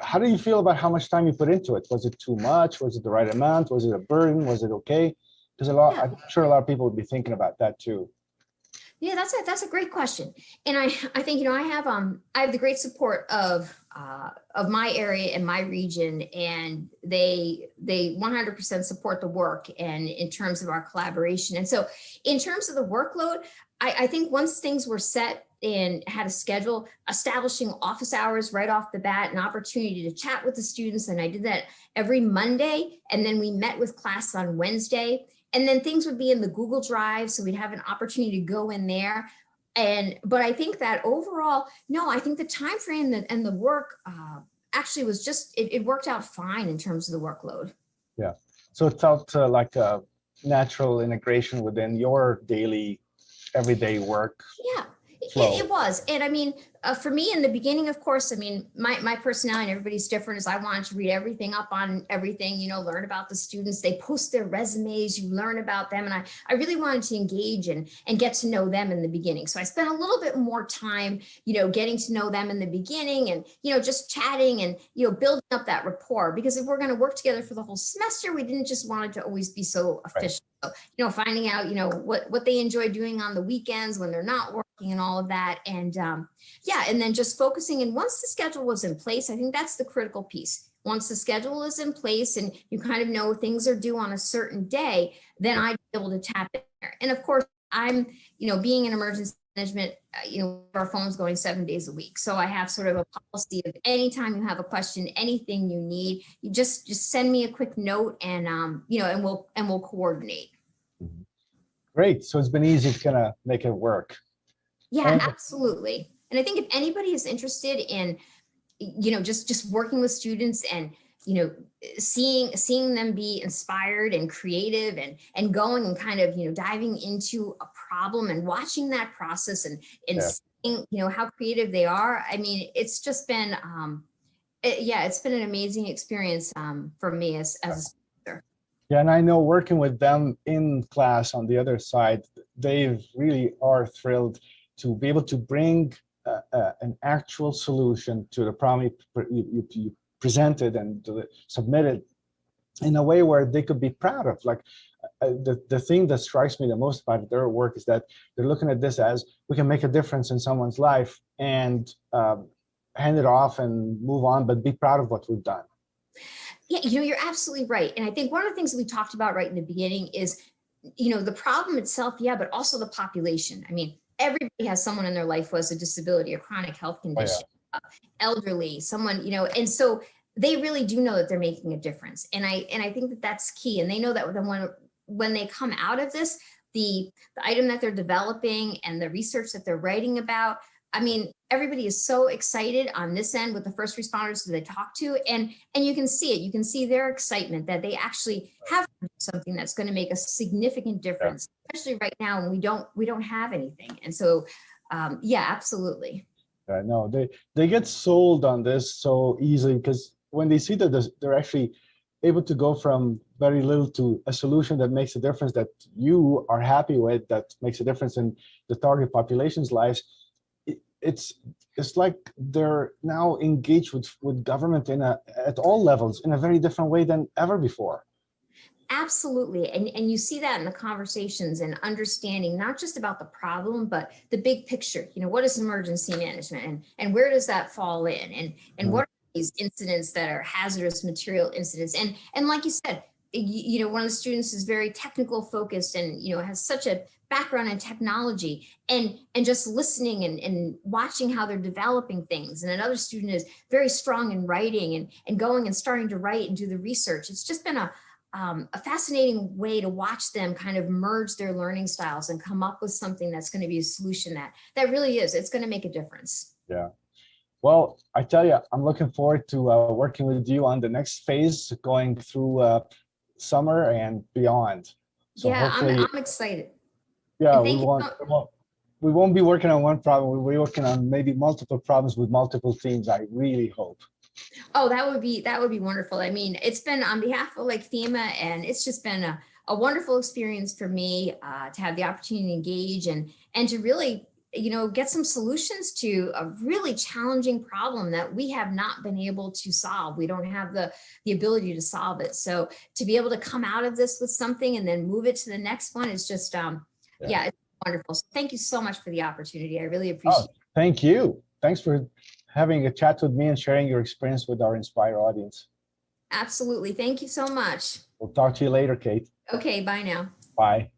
how do you feel about how much time you put into it? Was it too much? Was it the right amount? Was it a burden? Was it okay? Because a lot, Yeah. I'm sure a lot of people would be thinking about that too. Yeah, that's a that's a great question, and I I think you know I have um I have the great support of uh of my area and my region, and they they 100% support the work and in terms of our collaboration. And so in terms of the workload, I I think once things were set and had a schedule, establishing office hours right off the bat, an opportunity to chat with the students, and I did that every Monday, and then we met with class on Wednesday. And then things would be in the Google Drive, so we'd have an opportunity to go in there. And but I think that overall, no, I think the time frame that and the work uh, actually was just it, it worked out fine in terms of the workload. Yeah. So it felt uh, like a natural integration within your daily, everyday work. Yeah, it, it was. And I mean, uh, for me in the beginning, of course, I mean, my, my personality and everybody's different is I wanted to read everything up on everything, you know, learn about the students. They post their resumes, you learn about them. And I, I really wanted to engage and, and get to know them in the beginning. So I spent a little bit more time, you know, getting to know them in the beginning and, you know, just chatting and, you know, building up that rapport. Because if we're going to work together for the whole semester, we didn't just want it to always be so official. So, you know, finding out, you know, what, what they enjoy doing on the weekends when they're not working and all of that. And um, yeah, and then just focusing. And once the schedule was in place, I think that's the critical piece. Once the schedule is in place and you kind of know things are due on a certain day, then I'd be able to tap in there. And of course, I'm, you know, being in emergency management, uh, you know, our phone's going seven days a week. So I have sort of a policy of anytime you have a question, anything you need, you just, just send me a quick note and, um, you know, and we'll, and we'll coordinate. Great. So it's been easy to kind of make it work. Yeah, And- absolutely. And I think if anybody is interested in, you know, just just working with students and, you know, seeing seeing them be inspired and creative and and going and kind of, you know, diving into a problem and watching that process and and Yeah. seeing, you know, how creative they are. I mean, it's just been um it- yeah, it's been an amazing experience um for me as as Yeah, and I know working with them in class on the other side, they really are thrilled to be able to bring uh, an actual solution to the problem you, you, you- you presented and submitted in a way where they could be proud of. Like uh, the, the thing that strikes me the most about their work is that they're looking at this as we can make a difference in someone's life and um, hand it off and move on, but be proud of what we've done. Yeah, you know, you're absolutely right. And I think one of the things that we talked about right in the beginning is, you know, the problem itself, yeah, but also the population. I mean, everybody has someone in their life who has a disability, a chronic health condition, uh, elderly, someone, you know, and so they really do know that they're making a difference. And I and I think that that's key. And they know that when when when they come out of this, the, the item that they're developing and the research that they're writing about. I mean, everybody is so excited on this end with the first responders that they talk to and, and you can see it. You can see their excitement that they actually have something that's going to make a significant difference, especially right now when we don't, we don't have anything. And so, um, yeah, absolutely. Uh, no, they, they get sold on this so easily because when they see that they're actually able to go from very little to a solution that makes a difference that you are happy with, that makes a difference in the target population's lives, it's, it's like they're now engaged with, with government in a, at all levels in a very different way than ever before. Absolutely. And, and you see that in the conversations and understanding not just about the problem, but the big picture. You know, what is emergency management and, and where does that fall in? And, and Mhm. what are these incidents that are hazardous material incidents? And, and like you said, you, know, one of the students is very technical focused and, you know, has such a background in technology and, and just listening and, and watching how they're developing things. And another student is very strong in writing and, and going and starting to write and do the research. It's just been a, um, a fascinating way to watch them kind of merge their learning styles and come up with something that's going to be a solution that that really is it's going to make a difference Yeah. Well, I tell you, I'm looking forward to uh, working with you on the next phase, going through uh, summer and beyond. So yeah I'm, I'm excited yeah, we won't, we won't, we won't be working on one problem. We'll be working on maybe multiple problems with multiple teams. I really hope. oh that would be that would be wonderful i mean it's been on behalf of like fema and it's just been a, a wonderful experience for me uh, to have the opportunity to engage and and to really you know, get some solutions to a really challenging problem that we have not been able to solve. We don't have the, the ability to solve it. So to be able to come out of this with something and then move it to the next one is just, um, yeah, yeah it's wonderful. So thank you so much for the opportunity. I really oh, appreciate oh, it. Thank you. Thanks for having a chat with me and sharing your experience with our Inspire audience. Absolutely. Thank you so much. We'll talk to you later, Kate. Okay, bye now. Bye.